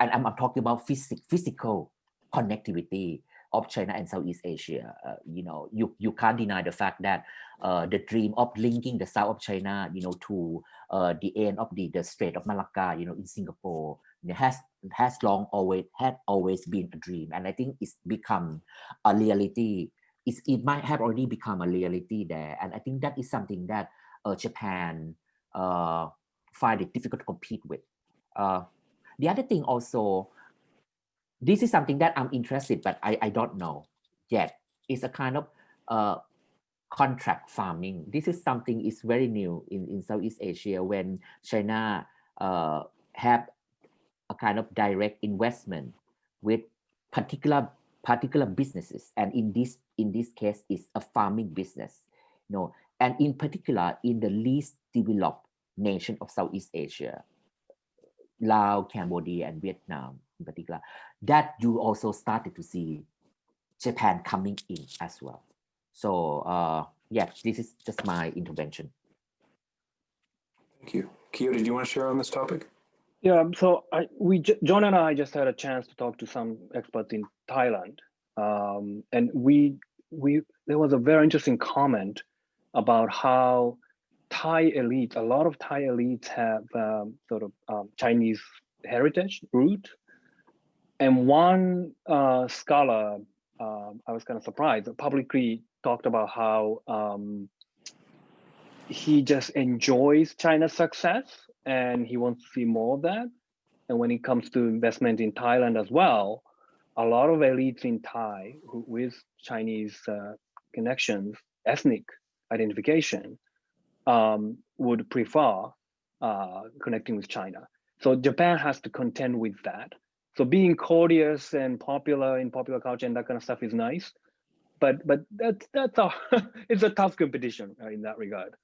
and I'm, I'm talking about physic, physical connectivity of China and Southeast Asia. Uh, you know, you, you can't deny the fact that uh, the dream of linking the south of China, you know, to uh, the end of the, the Strait of Malacca, you know, in Singapore, has has long always had always been a dream, and I think it's become a reality. It's, it might have already become a reality there, and I think that is something that uh, Japan uh, find it difficult to compete with. Uh, the other thing also, this is something that I'm interested, but I, I don't know yet. It's a kind of uh, contract farming. This is something is very new in, in Southeast Asia when China uh, have a kind of direct investment with particular particular businesses and in this in this case is a farming business you know and in particular in the least developed nation of Southeast Asia Laos, Cambodia and Vietnam in particular that you also started to see Japan coming in as well so uh yeah this is just my intervention Thank you. Kiyo, did you want to share on this topic? Yeah, so I, we, John and I just had a chance to talk to some experts in Thailand. Um, and we, we, there was a very interesting comment about how Thai elites, a lot of Thai elites have um, sort of um, Chinese heritage root. And one uh, scholar, uh, I was kind of surprised, publicly talked about how um, he just enjoys China's success and he wants to see more of that. And when it comes to investment in Thailand as well, a lot of elites in Thai who, with Chinese uh, connections, ethnic identification, um, would prefer uh, connecting with China. So Japan has to contend with that. So being courteous and popular in popular culture and that kind of stuff is nice, but but that's that's a *laughs* it's a tough competition uh, in that regard.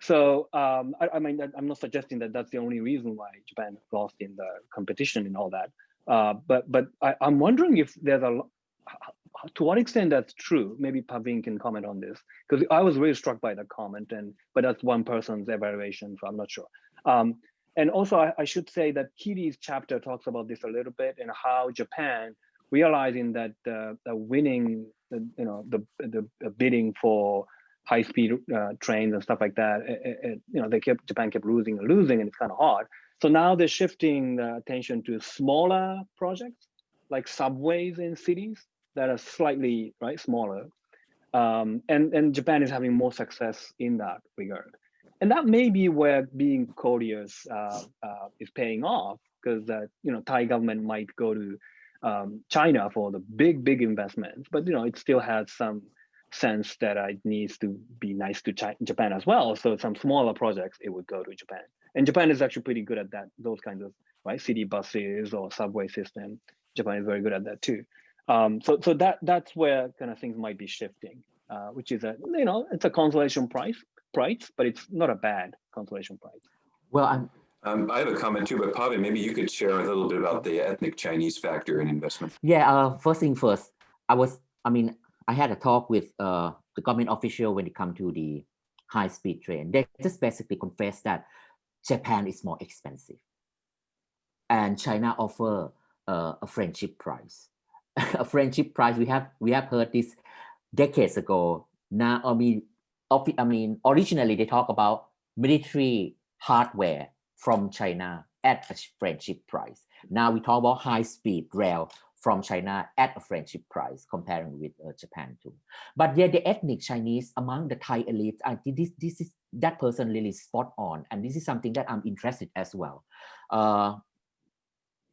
So um, I, I mean, I'm not suggesting that that's the only reason why Japan lost in the competition and all that. Uh, but but I, I'm wondering if there's a to what extent that's true. Maybe Pavin can comment on this because I was really struck by the comment, and but that's one person's evaluation, so I'm not sure. Um, and also, I, I should say that Kitti's chapter talks about this a little bit and how Japan realizing that uh, the winning, the, you know, the, the bidding for high-speed uh, trains and stuff like that, it, it, you know, they kept Japan kept losing and losing, and it's kind of hard. So now they're shifting the attention to smaller projects like subways in cities that are slightly right smaller, um, and and Japan is having more success in that regard. And that may be where being courteous uh, uh, is paying off because you know Thai government might go to um, China for the big big investments, but you know it still has some sense that it needs to be nice to China, Japan as well. So some smaller projects it would go to Japan, and Japan is actually pretty good at that. Those kinds of right city buses or subway system. Japan is very good at that too. Um, so so that that's where kind of things might be shifting, uh, which is a you know it's a consolation price price, but it's not a bad consolation price. Well, I'm Um, I have a comment too, but Pavin, maybe you could share a little bit about the ethnic Chinese factor in investment. Yeah, uh, first thing first, I was, I mean, I had a talk with uh, the government official when it come to the high speed train. They just basically confessed that Japan is more expensive and China offer uh, a friendship price. *laughs* a friendship price, we have, we have heard this decades ago. Now, I mean, I mean, originally they talk about military hardware from China at a friendship price. Now we talk about high speed rail from China at a friendship price comparing with uh, Japan too. But yeah, the ethnic Chinese among the Thai elites, I this, this is that person really spot on. And this is something that I'm interested as well. Uh,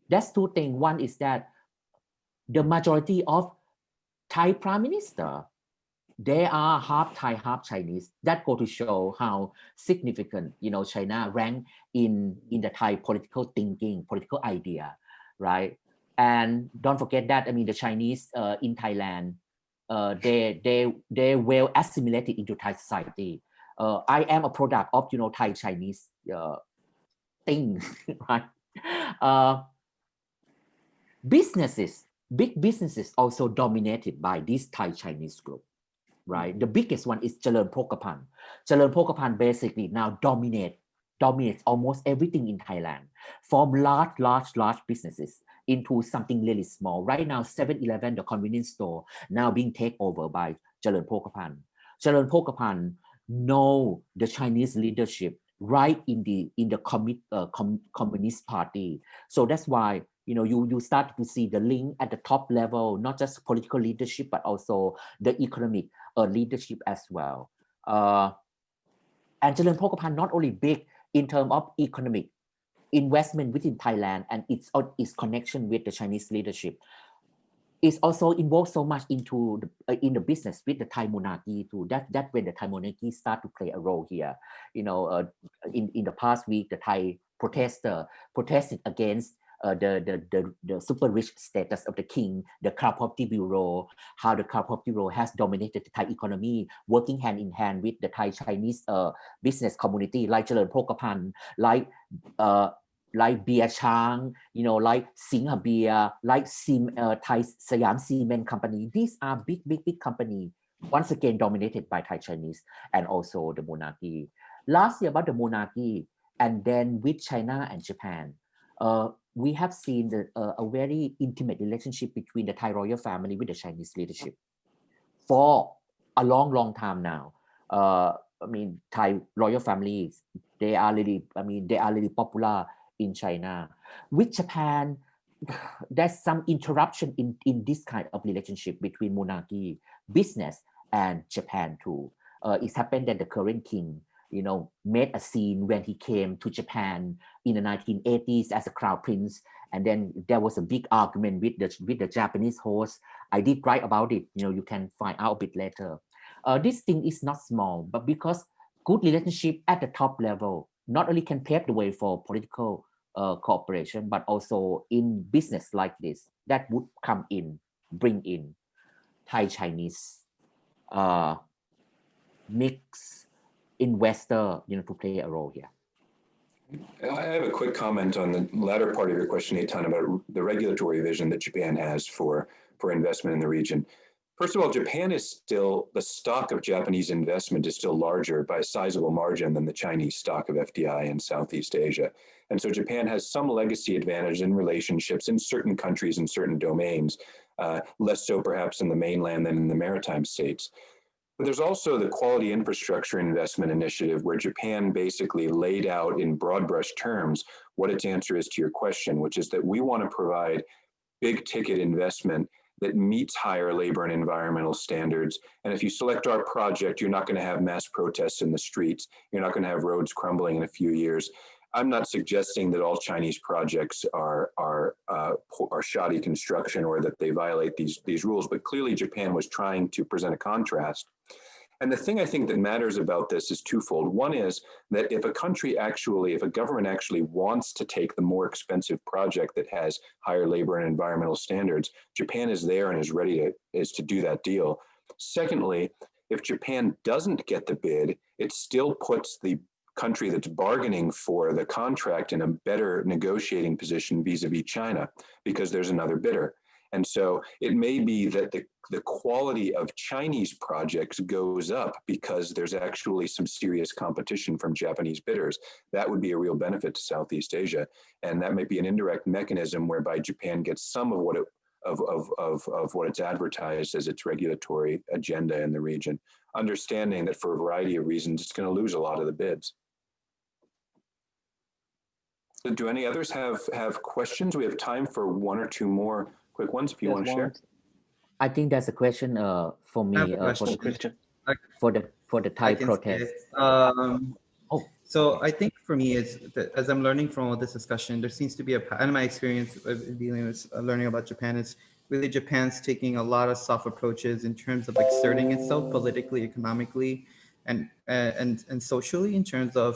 that's two things. One is that the majority of Thai prime minister they are half Thai, half Chinese. That go to show how significant, you know, China rank in in the Thai political thinking, political idea, right? And don't forget that I mean the Chinese uh, in Thailand, uh, they they they well assimilated into Thai society. Uh, I am a product of you know Thai Chinese uh, thing, *laughs* right? Uh, businesses, big businesses also dominated by this Thai Chinese group right? The biggest one is Charoen Pokphand. Charoen Pokphand basically now dominate dominates almost everything in Thailand from large, large, large businesses into something really small. Right now, 7-Eleven, the convenience store, now being taken over by Charoen Pokphand. Charoen Pokphand know the Chinese leadership right in the in the commit, uh, com, Communist Party. So that's why you know, you, you start to see the link at the top level, not just political leadership, but also the economic uh, leadership as well. Uh, and Charoen Pokphand not only big in terms of economic investment within Thailand and its, its connection with the Chinese leadership, it's also involved so much into the, uh, in the business with the Thai monarchy too. That that when the Thai monarchy start to play a role here. You know, uh, in in the past week, the Thai protester protested against uh, the, the, the, the super rich status of the king, the Crown Property Bureau, how the Crown Property Bureau has dominated the Thai economy, working hand in hand with the Thai Chinese uh, business community like Charoen Pokphand, like uh, like Beer Chang, you know, like Singha Beer, like Sim, uh, Thai Siam Cement Company. These are big, big, big company. Once again, dominated by Thai Chinese and also the monarchy. Last year about the monarchy, and then with China and Japan, uh, we have seen the, uh, a very intimate relationship between the Thai royal family with the Chinese leadership for a long, long time now. Uh, I mean, Thai royal families, they are really, I mean, they are really popular in China. With Japan, *sighs* there's some interruption in, in this kind of relationship between monarchy, business, and Japan too. Uh, it's happened that the current king you know, made a scene when he came to Japan in the 1980s as a crown prince. And then there was a big argument with the, with the Japanese host. I did write about it, you know, you can find out a bit later. Uh, this thing is not small, but because good relationship at the top level not only can pave the way for political uh, cooperation, but also in business like this, that would come in, bring in Thai Chinese uh, mix investor, you know, to play a role here? I have a quick comment on the latter part of your question, Eitan, about the regulatory vision that Japan has for, for investment in the region. First of all, Japan is still, the stock of Japanese investment is still larger by a sizable margin than the Chinese stock of FDI in Southeast Asia. And so Japan has some legacy advantage in relationships in certain countries and certain domains, uh, less so perhaps in the mainland than in the maritime states. But there's also the quality infrastructure investment initiative where Japan basically laid out in broad brush terms what its answer is to your question, which is that we want to provide big ticket investment that meets higher labor and environmental standards. And if you select our project, you're not going to have mass protests in the streets. You're not going to have roads crumbling in a few years. I'm not suggesting that all Chinese projects are are uh, are shoddy construction or that they violate these these rules, but clearly Japan was trying to present a contrast. And the thing I think that matters about this is twofold. One is that if a country actually, if a government actually wants to take the more expensive project that has higher labor and environmental standards, Japan is there and is ready to is to do that deal. Secondly, if Japan doesn't get the bid, it still puts the country that's bargaining for the contract in a better negotiating position vis-a-vis China because there's another bidder. And so it may be that the, the quality of Chinese projects goes up because there's actually some serious competition from Japanese bidders. That would be a real benefit to Southeast Asia. And that might be an indirect mechanism whereby Japan gets some of what it of, of, of, of what it's advertised as its regulatory agenda in the region, understanding that for a variety of reasons, it's going to lose a lot of the bids. So do any others have, have questions? We have time for one or two more quick ones if you Yes, want to share. I think that's a question uh, for me have a uh, for, question. the, Christian. for the for the Thai I can say protest. Um, Oh. So I think for me, is that as I'm learning from all this discussion, there seems to be a, pa- and my experience of dealing with uh, learning about Japan is really Japan's taking a lot of soft approaches in terms of exerting itself politically, economically, and uh, and and socially in terms of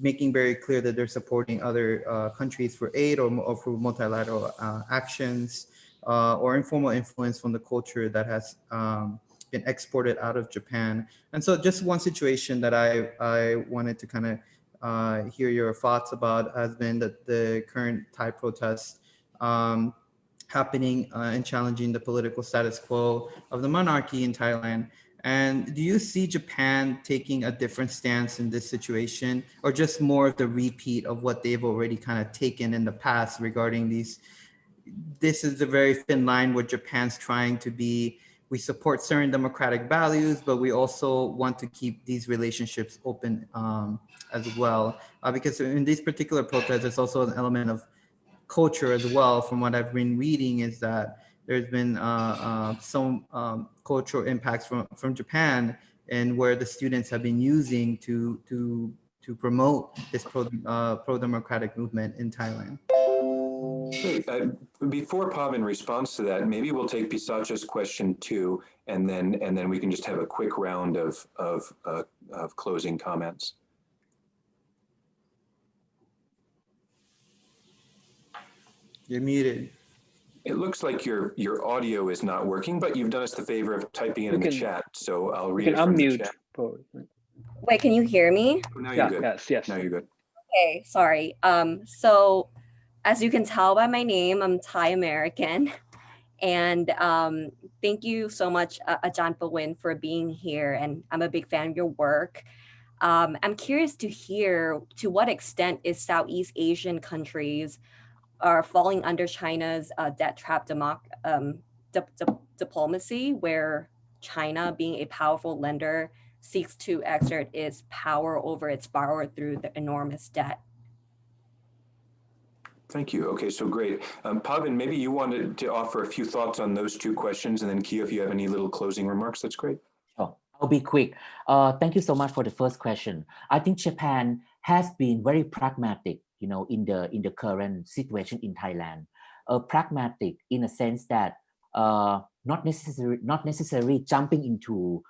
making very clear that they're supporting other uh, countries for aid or, or for multilateral uh, actions uh, or informal influence from the culture that has um, been exported out of Japan. And so just one situation that I, I wanted to kind of uh, hear your thoughts about has been that the current Thai protests um, happening uh, and challenging the political status quo of the monarchy in Thailand. And do you see Japan taking a different stance in this situation or just more of the repeat of what they've already kind of taken in the past regarding these? This is a very thin line where Japan's trying to be we support certain democratic values, but we also want to keep these relationships open um, as well. Uh, because in these particular protests, there's also an element of culture as well. From what I've been reading is that there's been uh, uh, some um, cultural impacts from, from Japan and where the students have been using to, to, to promote this pro, uh, pro-democratic movement in Thailand. Uh, Before Pavin responds to that, maybe we'll take Pisacha's question too, and then, and then we can just have a quick round of, of, uh, of closing comments. You're muted. It looks like your, your audio is not working, but you've done us the favor of typing it You in the chat, so I'll You read can it from the unmute. chat. for- Wait, can you hear me? Now you're Yeah, good. yes, yes. Now you're good. Okay, sorry. Um, so as you can tell by my name, I'm Thai American. And um, thank you so much, uh, Ajahn Pawin, for being here. And I'm a big fan of your work. Um, I'm curious to hear to what extent is Southeast Asian countries are falling under China's uh, debt trap democ- um, dip- dip- diplomacy, where China, being a powerful lender, seeks to exert its power over its borrower through the enormous debt. Thank you. Okay, so great. Um, Pavin, maybe you wanted to offer a few thoughts on those two questions, and then Kiyo, if you have any little closing remarks, that's great. Sure. I'll be quick. Uh, thank you so much for the first question. I think Japan has been very pragmatic, you know, in the in the current situation in Thailand. Uh, pragmatic in a sense that uh, not necessarily not necessarily jumping into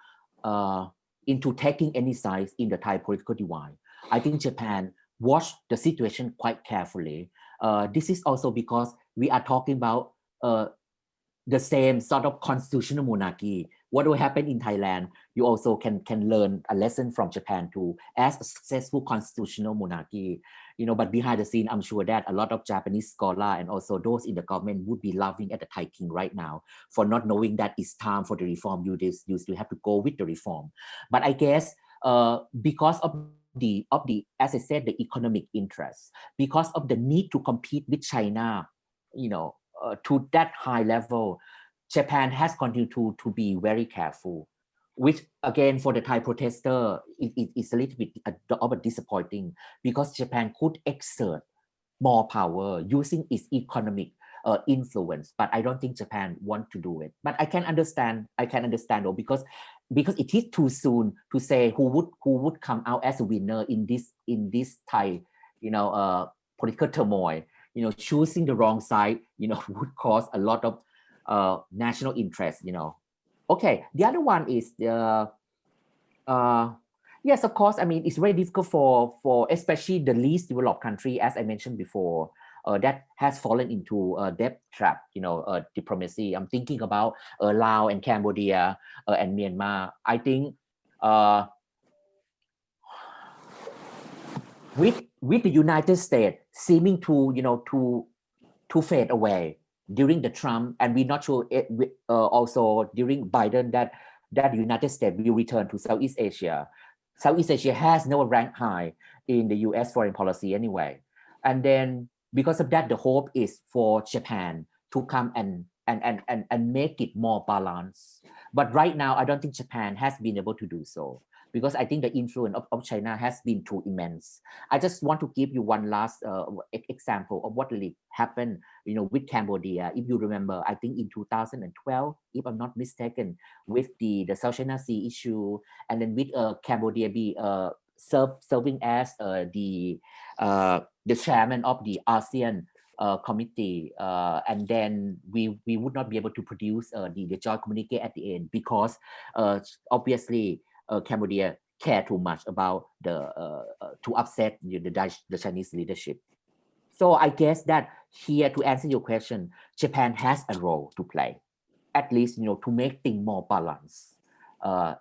uh, into taking any sides in the Thai political divide. I think Japan watched the situation quite carefully. Uh, this is also because we are talking about uh, the same sort of constitutional monarchy. What will happen in Thailand? You also can can learn a lesson from Japan too, as a successful constitutional monarchy. You know, but behind the scene, I'm sure that a lot of Japanese scholar and also those in the government would be laughing at the Thai king right now for not knowing that it's time for the reform. You just you still have to go with the reform. But I guess uh, because of the of the as I said the economic interest, because of the need to compete with China, you know, uh, to that high level, Japan has continued to, to be very careful, which again for the Thai protester, it, it, it's a little bit of a disappointing because Japan could exert more power using its economic uh, influence, but I don't think Japan want to do it. But I can understand, I can understand though, because because it is too soon to say who would who would come out as a winner in this in this Thai, you know, uh, political turmoil you know, choosing the wrong side, you know, *laughs* would cause a lot of uh, national interest, you know. Okay, the other one is the, uh, yes, of course, I mean, it's very difficult for, for especially the least developed country, as I mentioned before, uh, that has fallen into a debt trap, you know, uh, diplomacy. I'm thinking about uh, Laos and Cambodia uh, and Myanmar. I think uh, with with the United States seeming to, you know, to, to fade away during the Trump, and we're not sure it, uh, also during Biden that that United States will return to Southeast Asia. Southeast Asia has no rank high in the U.S. foreign policy anyway, and then because of that, the hope is for Japan to come and and and and, and make it more balanced. But right now, I don't think Japan has been able to do so because I think the influence of, of China has been too immense. I just want to give you one last uh, example of what happened, you know, with Cambodia. If you remember, I think in 2012, if I'm not mistaken, with the, the South China Sea issue, and then with uh, Cambodia be uh, serve, serving as uh, the uh, the chairman of the ASEAN uh, committee, uh, and then we we would not be able to produce uh, the the joint communique at the end because uh, obviously Cambodia care too much about the uh, uh, to upset the, the, the Chinese leadership. So I guess that here to answer your question, Japan has a role to play, at least you know to make things more balanced uh,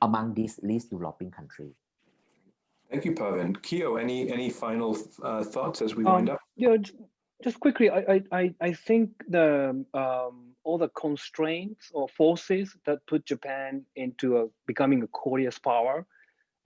among these least developing countries. Thank you, Pavin. Kiyo, any any final uh, thoughts as we um, wind up? Yeah, just quickly, I I I think the um, all the constraints or forces that put Japan into a, becoming a courteous power.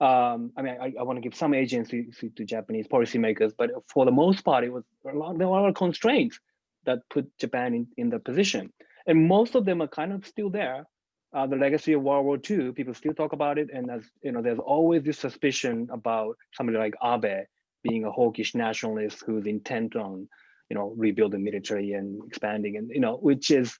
Um, I mean, I, I want to give some agency to Japanese policymakers, but for the most part, it was a lot, there were a lot of constraints that put Japan in, in the position. And most of them are kind of still there. Uh, the legacy of World War II, people still talk about it. And as you know, there's always this suspicion about somebody like Abe being a hawkish nationalist who's intent on, you know, rebuilding military and expanding and, you know, which is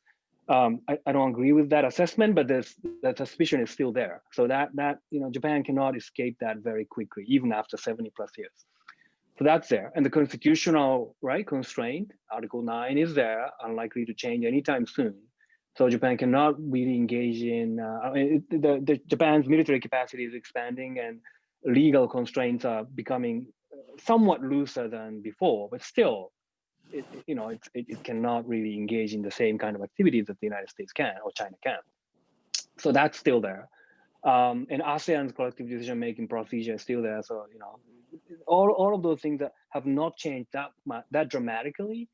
um, I, I, don't agree with that assessment, but there's that suspicion is still there. So that that you know Japan cannot escape that very quickly, even after 70 plus years. So that's there, and the constitutional right constraint, Article 9 is there, unlikely to change anytime soon. So Japan cannot really engage in. Uh, mean, the, the Japan's military capacity is expanding, and legal constraints are becoming somewhat looser than before, but still it, you know, it, it cannot really engage in the same kind of activities that the United States can or China can. So that's still there. Um, and ASEAN's collective decision-making procedure is still there. So, you know, all, all of those things that have not changed that that dramatically.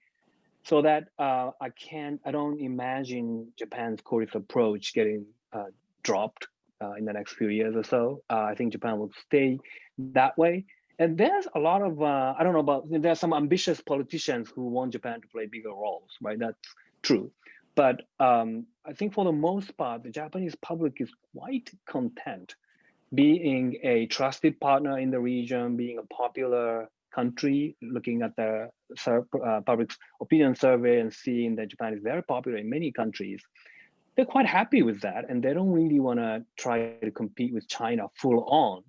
So that uh, I can't, I don't imagine Japan's courteous approach getting uh, dropped uh, in the next few years or so. Uh, I think Japan will stay that way. And there's a lot of, uh, I don't know about, there's some ambitious politicians who want Japan to play bigger roles, right? That's true. But um, I think for the most part, the Japanese public is quite content being a trusted partner in the region, being a popular country, looking at the uh, public opinion survey and seeing that Japan is very popular in many countries. They're quite happy with that, and they don't really want to try to compete with China full on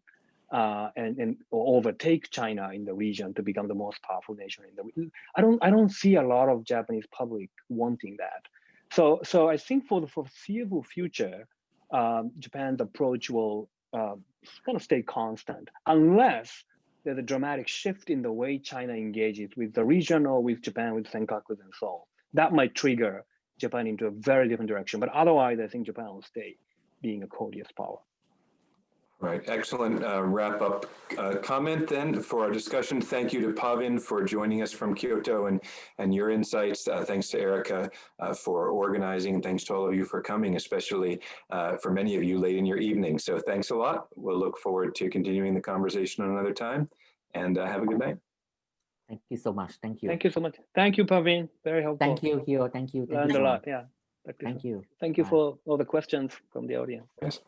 uh, and, and overtake China in the region to become the most powerful nation in the region. I don't I don't see a lot of Japanese public wanting that. So so I think for the foreseeable future, um, Japan's approach will uh, kind of stay constant unless there's a dramatic shift in the way China engages with the region or with Japan, with Senkakus and so on. That might trigger Japan into a very different direction. But otherwise, I think Japan will stay being a courteous power. Right, excellent uh, wrap up uh, comment then for our discussion. Thank you to Pavin for joining us from Kyoto and, and your insights. Uh, thanks to Erica uh, for organizing and thanks to all of you for coming, especially uh, for many of you late in your evening. So thanks a lot. We'll look forward to continuing the conversation another time and uh, have a good night. Thank you so much. Thank you. Thank you so much. Thank you, Pavin. Very helpful. Thank you, Kiyo. Thank you. Thank Learned you a lot. Yeah. Thank you. Thank you. Thank you Bye. for all the questions from the audience. Yes.